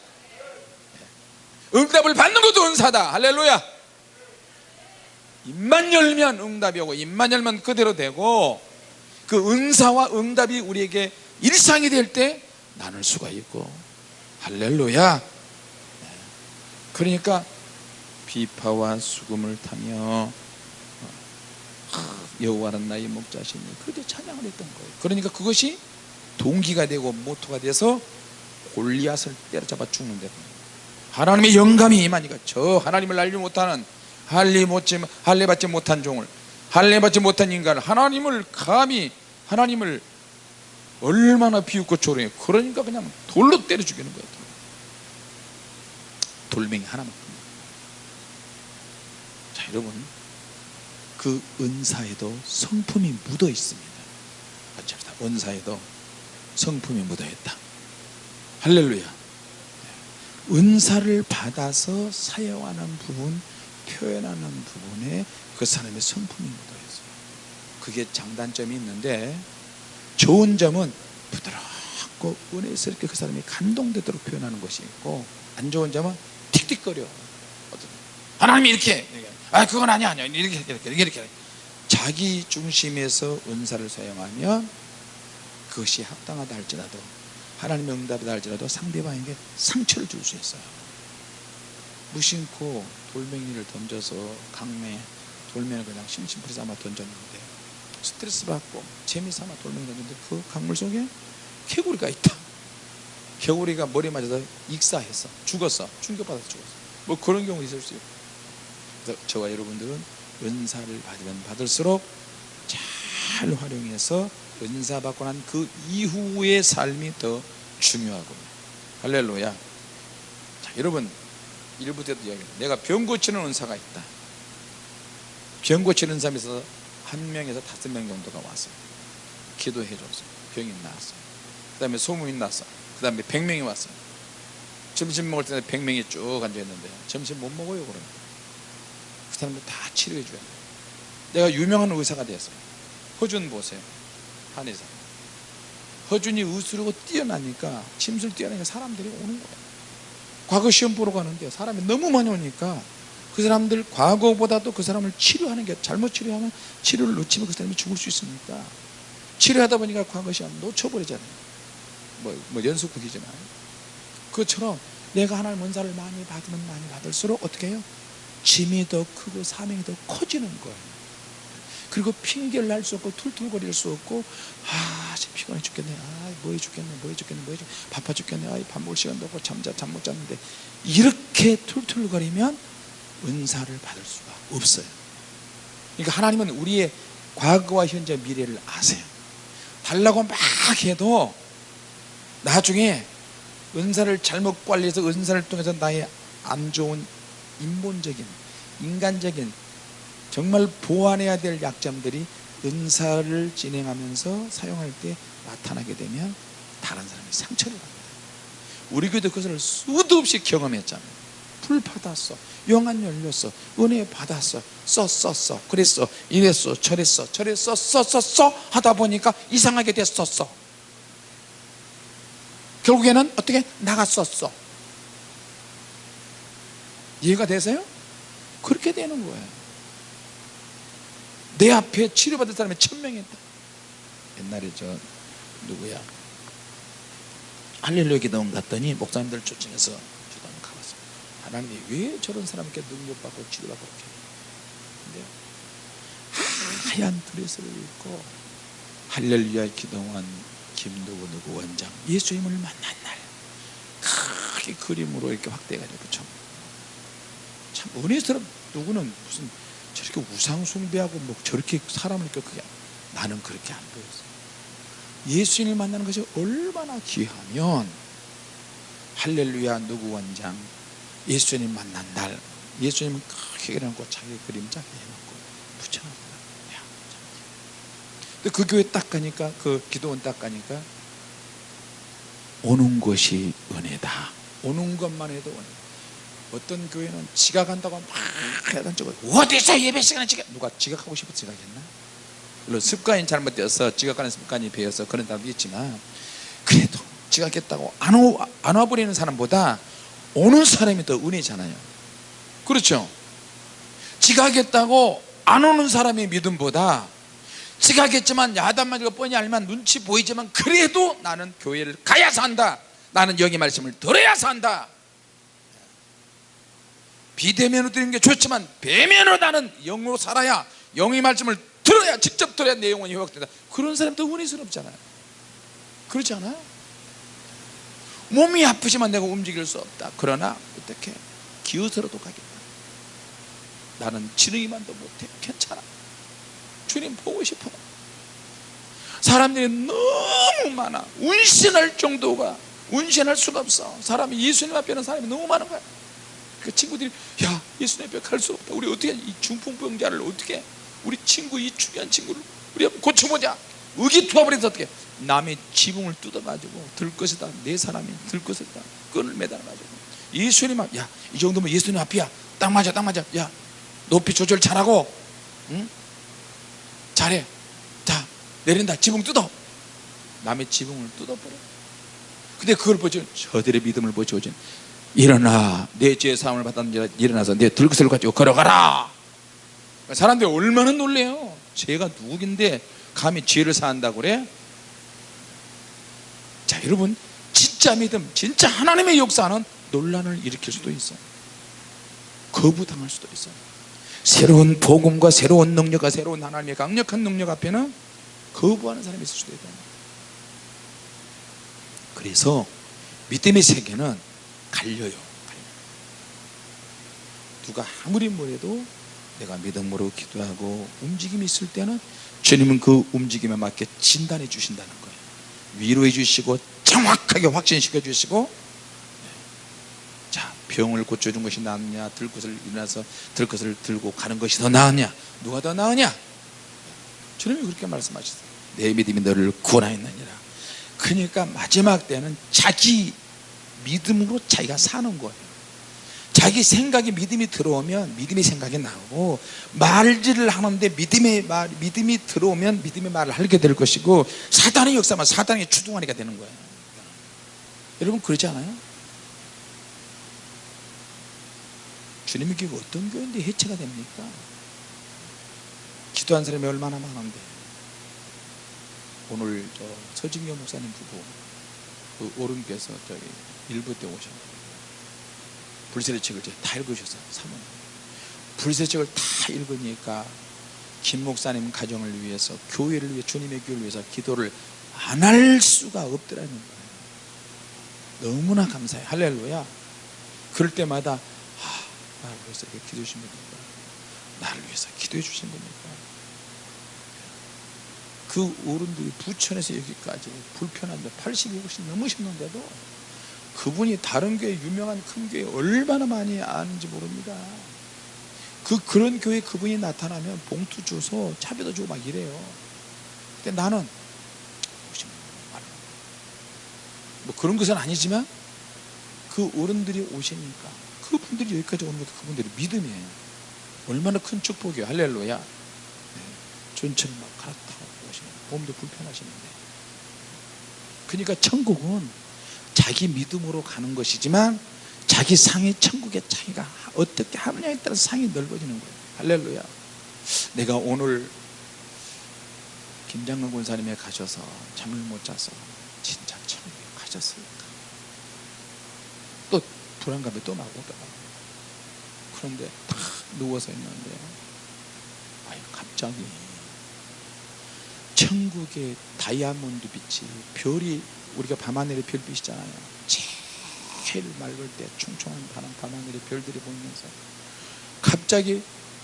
응답을 받는 것도 은사다. 할렐루야 입만 열면 응답이 오고 입만 열면 그대로 되고 그 은사와 응답이 우리에게 일상이 될 때 나눌 수가 있고. 할렐루야. 그러니까 비파와 수금을 타며 여호와는 나의 목자시니 그렇게 찬양을 했던 거예요. 그러니까 그것이 동기가 되고 모토가 돼서 골리앗을 때려잡아 죽는 데. 하나님의 영감이 임하니까 저 하나님을 알지 못하는 할례 못지 할례 받지 못한 종을 할례 받지 못한 인간을 하나님을 감히 하나님을 얼마나 비웃고 조롱해. 그러니까 그냥 돌로 때려 죽이는 거예요. 돌멩이 하나만 자 여러분 그 은사에도 성품이 묻어 있습니다. 같이 합시다. 은사에도 성품이 묻어 있다. 할렐루야. 은사를 받아서 사용하는 부분 표현하는 부분에 그 사람의 성품이 묻어 있어요 그게 장단점이 있는데 좋은 점은 부드럽고 은혜스럽게 그 사람이 감동되도록 표현하는 것이 있고 안 좋은 점은 틱틱거려. 하나님이 이렇게 아 그건 아니야 아니야. 이렇게 이렇게 이렇게, 이렇게. 자기 중심에서 은사를 사용하면 그것이 합당하다 할지라도 하나님의 응답이다 할지라도 상대방에게 상처를 줄 수 있어요 무심코 돌멩이를 던져서 강매 돌멩이를 그냥 심심풀이 삼아 던졌는데 스트레스 받고 재미삼아 돌멩이 던졌는데 그 강물 속에 개구리가 있다. 개구리가 머리에 맞아서 익사했어 죽었어. 충격받아서 죽었어. 뭐 그런 경우 있을 수 있고 그래서 저와 여러분들은 은사를 받으면 받을수록 잘 활용해서 은사 받고 난 그 이후의 삶이 더 중요하고. 할렐루야. 자 여러분 일부 때도 이야기 내가 병 고치는 은사가 있다. 병 고치는 사람이 있어서 한 명에서 다섯 명 정도가 왔어요. 기도해 줬어요. 병이 나았어요. 그 다음에 소문이 났어 그 다음에 백 명이 왔어요. 점심 먹을 때백 명이 쭉 앉아있는데 점심 못 먹어요 그러면. 그 사람들 다 치료해 줘야 돼요. 내가 유명한 의사가 되었어요. 허준 보세요. 한의사. 허준이 의술하고 뛰어나니까 침술 뛰어나니까 사람들이 오는 거예요 과거 시험 보러 가는데 사람이 너무 많이 오니까 그 사람들 과거보다도 그 사람을 치료하는 게 잘못 치료하면 치료를 놓치면 그 사람이 죽을 수 있으니까 치료하다 보니까 과거 시험 놓쳐버리잖아요. 뭐, 뭐 연속극이지만. 그것처럼 내가 하나님 은사를 많이 받으면 많이 받을수록 어떻게 해요? 짐이 더 크고 사명이 더 커지는 거예요 그리고 핑계를 할 수 없고 툴툴거릴 수 없고 아 진짜 피곤해 죽겠네. 아 뭐해 죽겠네 뭐해 죽겠네 뭐해 죽겠네 바빠 죽겠네. 아밥 먹을 시간도 없고 잠자 잠 못 잤는데. 이렇게 툴툴거리면 은사를 받을 수가 없어요. 그러니까 하나님은 우리의 과거와 현재 미래를 아세요. 달라고 막 해도 나중에 은사를 잘못 관리해서 은사를 통해서 나의 안 좋은 인본적인 인간적인 정말 보완해야 될 약점들이 은사를 진행하면서 사용할 때 나타나게 되면 다른 사람이 상처를 받는다. 우리 교회도 그것을 수도 없이 경험했잖아요. 불 받았어. 영안 열렸어. 은혜 받았어. 써써써. 그랬어. 이랬어. 저랬어. 저랬어. 써써써 하다 보니까 이상하게 됐었어. 결국에는 어떻게? 나갔었어. 이해가 되세요? 그렇게 되는 거예요 내 앞에 치료받을 사람이 천명이 있다. 옛날에 저 누구야? 할렐루야 기도원 갔더니 목사님들 초청해서 기도원 가봤어 하나님이 왜 저런 사람께 능력받고 치료받고 이렇게 근데 하얀 드레스를 입고 할렐루야 기도원 김누구 누구 원장 예수님을 만난 날 크게 그림으로 이렇게 확대해가지고 참, 참 은혜스럽 누구는 무슨 저렇게 우상 숭배하고 뭐 저렇게 사람을 그게 나는 그렇게 안 보였어 예수님을 만나는 것이 얼마나 귀하면 할렐루야 누구 원장 예수님 만난 날 예수님 크게 해놓고 자기 그림자 해놓고 붙여놨다 그 교회 딱 가니까 그 기도원 딱 가니까 오는 것이 은혜다. 오는 것만 해도 은혜 어떤 교회는 지각한다고 막 해가지고 어디서 예배 시간에 지각 누가 지각하고 싶어 지각했나? 물론 습관이 잘못되어서 지각하는 습관이 배어서 그런 사람도 있지만 그래도 지각했다고 안, 오, 안 와버리는 사람보다 오는 사람이 더 은혜잖아요. 그렇죠? 지각했다고 안 오는 사람의 믿음보다 지각했지만 야단 맞고 뻔히 알면 눈치 보이지만 그래도 나는 교회를 가야 산다. 나는 여기 말씀을 들어야 산다 비대면으로 드리는 게 좋지만 배면으로 나는 영으로 살아야 영의 말씀을 들어야 직접 들어야 내 영혼이 회복된다. 그런 사람도 은혜스럽잖아요. 그렇지 않아요? 몸이 아프지만 내가 움직일 수 없다. 그러나 어떻게 기어서라도 가겠다 나는 지능이만도 못해. 괜찮아. 주님 보고 싶어. 사람들이 너무 많아. 운신할 정도가 운신할 수가 없어. 사람이 예수님 앞에는 사람이 너무 많은 거야 그 친구들이 야 예수님 앞에 갈수 없다. 우리 어떻게 이 중풍병자를 어떻게 우리 친구 이 중요한 친구를 우리 한번 고쳐보자. 의기투합을 해서 어떻게 남의 지붕을 뜯어가지고 들 것이다 내 사람이 들 것이다 끈을 매달아가지고. 예수님 앞 야 이 정도면 예수님 앞이야. 딱 맞아 딱 맞아. 야 높이 조절 잘하고 응? 잘해. 자 내린다. 지붕 뜯어. 남의 지붕을 뜯어버려. 근데 그걸 보죠 저들의 믿음을 보죠 일어나. 내 죄의 사함을 받았는 일어나서 내 들것을 가지고 걸어가라. 사람들이 얼마나 놀래요. 죄가 누구긴데 감히 죄를 사한다고 그래? 자 여러분 진짜 믿음 진짜 하나님의 역사는 논란을 일으킬 수도 있어요. 거부당할 수도 있어요. 새로운 복음과 새로운 능력과 새로운 하나님의 강력한 능력 앞에는 거부하는 사람이 있을 수도 있다. 그래서 믿음의 세계는 갈려요. 누가 아무리 뭐래도 내가 믿음으로 기도하고 움직임이 있을 때는 주님은 그 움직임에 맞게 진단해 주신다는 거예요. 위로해 주시고 정확하게 확신시켜 주시고 자 병을 고쳐준 것이 낫느냐 들 것을 일어나서 들 것을 들고 가는 것이 더 나으냐 누가 더 나으냐? 주님이 그렇게 말씀하셨어요. 내 믿음이 너를 구원하였느니라. 그러니까 마지막 때는 자기 믿음으로 자기가 사는 거예요 자기 생각에 믿음이 들어오면 믿음의 생각이 나오고 말질을 하는데 믿음의 말, 믿음이 들어오면 믿음의 말을 하게 될 것이고 사단의 역사만 사단의 주둥아리가 되는 거예요 여러분 그렇지 않아요? 주님의 교회가 어떤 교회인데 해체가 됩니까? 기도한 사람이 얼마나 많은데 오늘 저 서진교 목사님 부부 그 오른께서 저기 일부 때 오셨는데 불세례 책을 다 읽으셨어요 사모님 불세례 책을 다 읽으니까 김 목사님 가정을 위해서 교회를 위해 주님의 교회를 위해서 기도를 안 할 수가 없더라는 거예요. 너무나 감사해요. 할렐루야. 그럴 때마다 아, 벌써 이렇게 기도 주시면 나를 위해서 기도해 주신 겁니까? 그 어른들이 부천에서 여기까지 불편한데 80이 훨씬 넘으셨는데도 그분이 다른 교회 유명한 큰 교회 얼마나 많이 아는지 모릅니다. 그 그런 교회 그분이 나타나면 봉투 줘서 차비도 주고 막 이래요. 근데 나는 말로. 뭐 그런 것은 아니지만 그 어른들이 오시니까 그분들이 여기까지 오는 것도 그분들의 믿음이에요. 얼마나 큰 축복이에요. 할렐루야. 네. 전철 막 갈아타고 오시면 몸도 불편하시는데. 그러니까 천국은 자기 믿음으로 가는 것이지만 자기 상의 천국의 차이가 어떻게 하느냐에 따라 상이 넓어지는 거예요. 할렐루야. 내가 오늘 김장근 군사님에 가셔서 잠을 못 자서 진짜 천국에 가셨을까? 또 불안감이 또 나고. 그런데 딱 누워서 있는데 아유 갑자기 천국의 다이아몬드 빛이 별이 우리가 밤하늘의 별빛이잖아요. 제일 맑을 때 충청한 바람 밤하늘의 별들이 보이면서 갑자기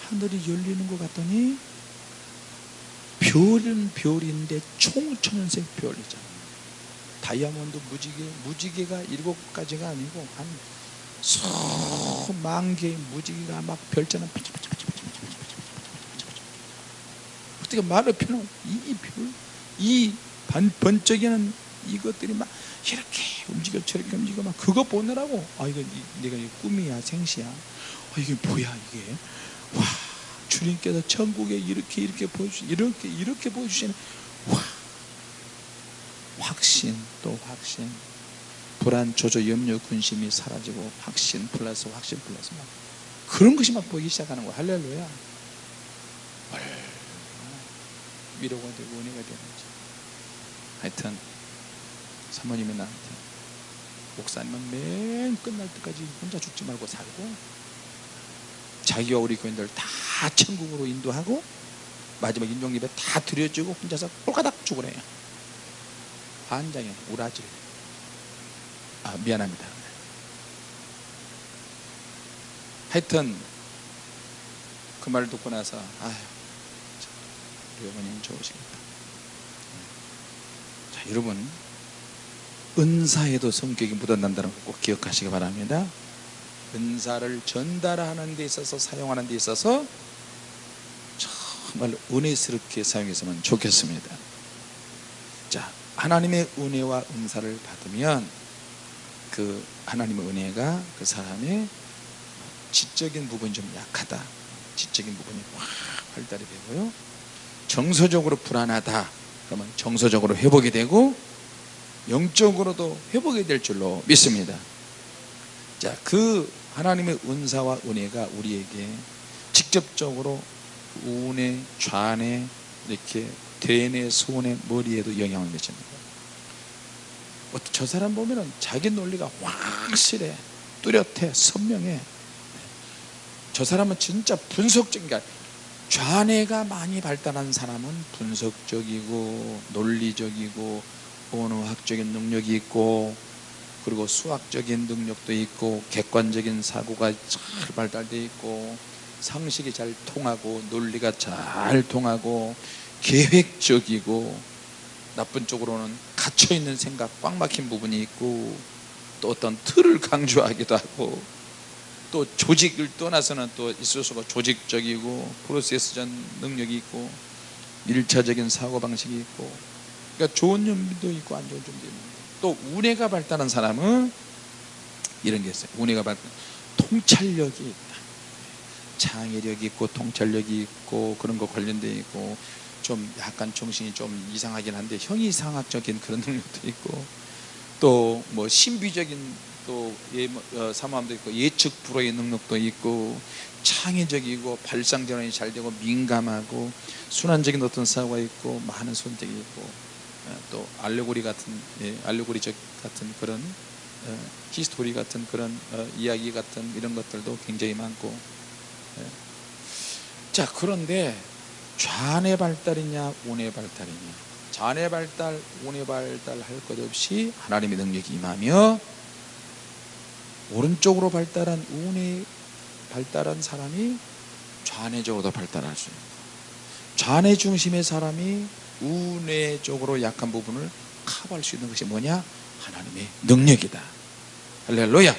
하늘이 열리는 것 같더니 별은 별인데 총천연색 별이잖아요. 다이아몬드 무지개, 무지개가 일곱 가지가 아니고 한 수만 개의 무지개가 막 별자는 어떻게 말을 표현 이 별, 이 반, 번쩍이는 이것들이 막 이렇게 움직여 저렇게 움직여 막 그거 보느라고 아 이거 이- 내가 이 꿈이야 생시야. 아 이게 뭐야 이게? 와 주님께서 천국에 이렇게 이렇게 보여주 이렇게 이렇게 보여주시는 와 확신 또 확신. 불안 조조 염려 근심이 사라지고 확신 플러스 확신 플러스 막 그런 것이 막 보이기 시작하는 거야. 할렐루야 위로가 되고 은혜가 되는 지 하여튼 사모님이 나한테 목사님은 맨 끝날 때까지 혼자 죽지 말고 살고 자기와 우리 교인들 다 천국으로 인도하고 마지막 인종 예배 다 드려주고 혼자서 꼴가닥 죽으래요 환장해 우라질. 아 미안합니다. 하여튼 그 말을 듣고 나서 아휴 참, 어머님 좋으시겠다. 자 여러분 은사에도 성격이 묻어난다는 거꼭 기억하시기 바랍니다. 은사를 전달하는 데 있어서 사용하는 데 있어서 정말 은혜스럽게 사용했으면 좋겠습니다. 자 하나님의 은혜와 은사를 받으면 그 하나님의 은혜가 그 사람의 지적인 부분이 좀 약하다. 지적인 부분이 확 발달이 되고요 정서적으로 불안하다. 그러면 정서적으로 회복이 되고 영적으로도 회복이 될 줄로 믿습니다. 자, 그 하나님의 은사와 은혜가 우리에게 직접적으로 우내, 좌내, 이렇게 대내, 손에, 머리에도 영향을 거예요. 어, 저 사람 보면은 자기 논리가 확실해, 뚜렷해, 선명해. 저 사람은 진짜 분석적인 게 아니라 좌뇌가 많이 발달한 사람은 분석적이고 논리적이고 언어학적인 능력이 있고 그리고 수학적인 능력도 있고 객관적인 사고가 잘 발달되어 있고 상식이 잘 통하고 논리가 잘 통하고 계획적이고 나쁜 쪽으로는 갇혀있는 생각 꽉 막힌 부분이 있고 또 어떤 틀을 강조하기도 하고 또 조직을 떠나서는 또 있어서가 조직적이고 프로세스전 능력이 있고 일차적인 사고방식이 있고. 그러니까 좋은 점도 있고 안 좋은 점도 있는 또 운해가 발달한 사람은 이런 게 있어요. 운해가 발달 통찰력이 있다. 창의력이 있고 통찰력이 있고 그런 거 관련돼 있고 좀 약간 정신이 좀 이상하긴 한데 형이상학적인 그런 능력도 있고 또 뭐 신비적인 또 예, 어, 사모함도 있고 예측 불허의 능력도 있고 창의적이고 발상전환이 잘 되고 민감하고 순환적인 어떤 사고가 있고 많은 선택이 있고 어, 또 알레고리 같은 예, 알레고리적 같은 그런 어, history 같은 그런 어, 이야기 같은 이런 것들도 굉장히 많고 예. 자 그런데 좌뇌 발달이냐 우뇌 발달이냐 좌뇌 발달 우뇌 발달 할 것 없이 하나님의 능력이 임하며 오른쪽으로 발달한 우뇌 발달한 사람이 좌뇌적으로도 발달할 수 있고 좌뇌 중심의 사람이 우뇌적으로 약한 부분을 커버할 수 있는 것이 뭐냐? 하나님의 능력이다. 할렐루야.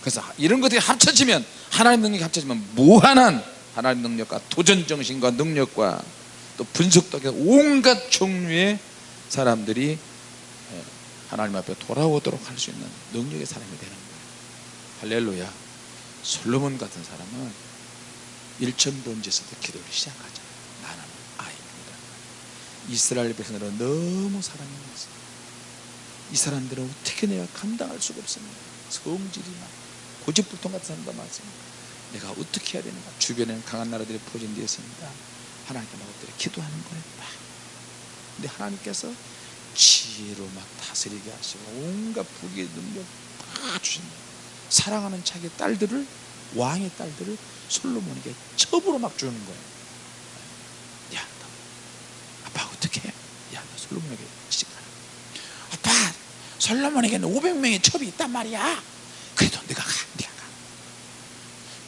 그래서 이런 것들이 합쳐지면 하나님 능력이 합쳐지면 무한한 하나님 능력과 도전 정신과 능력과 또 분석도 온갖 종류의 사람들이 예, 하나님 앞에 돌아오도록 할 수 있는 능력의 사람이 되는 할렐루야. 솔로몬 같은 사람은 일천 번지에서도 기도를 시작하잖아요 나는 아이입니다. 이스라엘 백성들은 너무 사랑이 많습니다. 이 사람들은 어떻게 내가 감당할 수가 없습니다. 성질이 막 고집불통 같은 사람도 많습니다. 내가 어떻게 해야 되는가? 주변에는 강한 나라들이 포진되어 있습니다. 하나님께 막 엎드려 기도하는 거예요 막. 근데 하나님께서 지혜로 막 다스리게 하시고 온갖 부귀 능력 다 주신다 사랑하는 자기 딸들을 왕의 딸들을 솔로몬에게 첩으로 막 주는 거예요. 야, 너 아빠 어떻게 해? 야, 너 솔로몬에게 시집가라. 아빠 솔로몬에게는 500명의 첩이 있단 말이야. 그래도 네가 가 네가 가.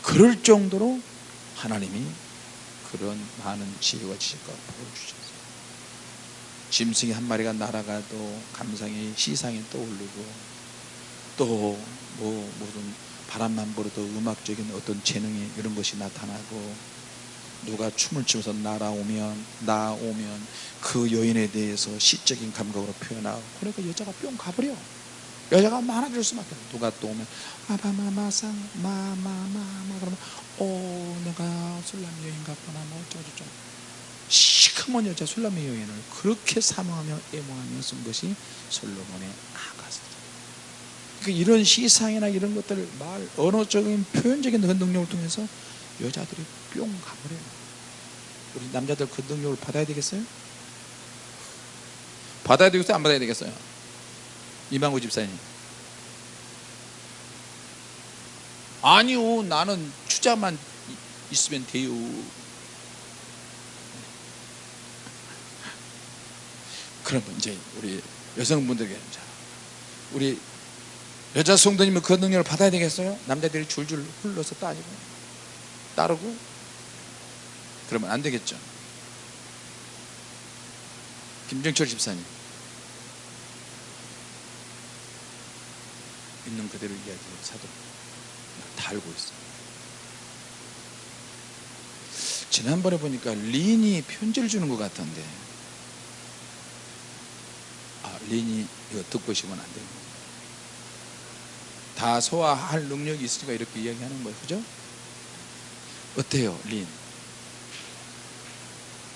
그럴 정도로 하나님이 그런 많은 지혜와 지식과 복을 주셨어요. 짐승이 한 마리가 날아가도 감상이 시상이 떠오르고 또 뭐 무슨 바람만 불어도 음악적인 어떤 재능이 이런 것이 나타나고 누가 춤을 추면서 날아오면 나오면 그 여인에 대해서 시적인 감각으로 표현하고 그러니까 여자가 뿅 가버려. 여자가 많아질 수밖에 없어. 누가 또 오면 아바마마상 마마마마 그러면 오 내가 술람 여인 같구나 뭐 어쩌고저쩌고. 시커먼 여자 술람의 여인을 그렇게 사모하며 애모하며 쓴 것이 솔로몬의 이런 시상이나 이런 것들 말 언어적인 표현적인 그 능력을 통해서 여자들이 뿅 가버려요 우리 남자들 그 능력을 받아야 되겠어요? 받아야 되겠어요? 안 받아야 되겠어요? 이만구 집사님 아니요 나는 추자만 있으면 돼요 그러면 이제 우리 여성분들에게 자, 우리 여자 성도님은 그 능력을 받아야 되겠어요? 남자들이 줄줄 흘러서 따지고. 따르고? 그러면 안 되겠죠. 김정철 집사님. 있는 그대로 이야기해 사도. 다 알고 있어요. 지난번에 보니까 린이 편지를 주는 것 같던데. 아 린이 이거 듣고 싶으면 안 되는 거 다 소화할 능력이 있으니까 이렇게 이야기하는 거예요 그죠? 어때요 린?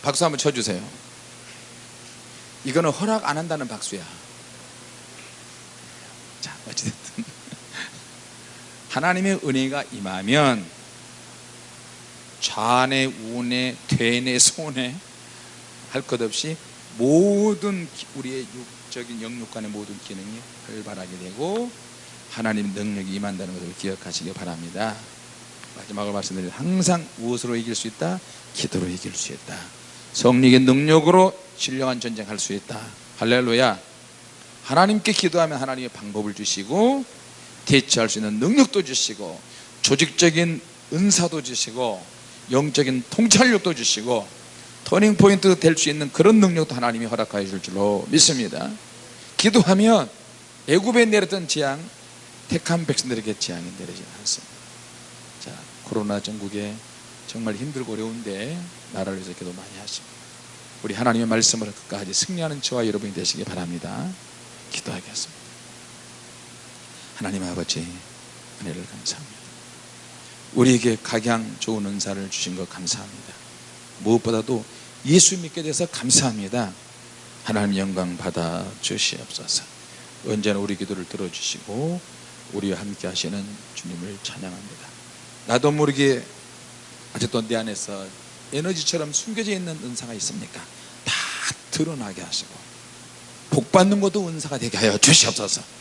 박수 한번 쳐주세요 이거는 허락 안 한다는 박수야 자 어찌됐든 (laughs) 하나님의 은혜가 임하면 좌뇌 우뇌 퇴뇌 소뇌 할것 없이 모든 우리의 육적인 영육간의 모든 기능이 활발하게 되고 하나님 능력이 임한다는 것을 기억하시기 바랍니다. 마지막으로 말씀드린 항상 무엇으로 이길 수 있다? 기도로 이길 수 있다. 성령의 능력으로 신령한 전쟁할 수 있다. 할렐루야. 하나님께 기도하면 하나님의 방법을 주시고 대처할 수 있는 능력도 주시고 조직적인 은사도 주시고 영적인 통찰력도 주시고 터닝포인트 될 수 있는 그런 능력도 하나님이 허락하여 줄 줄로 믿습니다. 기도하면 애굽에 내렸던 재앙 택한 백성들에게 재앙이 내리지 않습니다 자 코로나 전국에 정말 힘들고 어려운데 나라를 위해서 기도 많이 하십니다 우리 하나님의 말씀을 끝까지 승리하는 저와 여러분이 되시기 바랍니다. 기도하겠습니다. 하나님 아버지 은혜를 감사합니다. 우리에게 각양 좋은 은사를 주신 것 감사합니다. 무엇보다도 예수 믿게 돼서 감사합니다. 하나님 영광 받아 주시옵소서. 언제나 우리 기도를 들어주시고 우리와 함께 하시는 주님을 찬양합니다 나도 모르게 아직도 내 안에서 에너지처럼 숨겨져 있는 은사가 있습니까? 다 드러나게 하시고 복 받는 것도 은사가 되게 하여 주시옵소서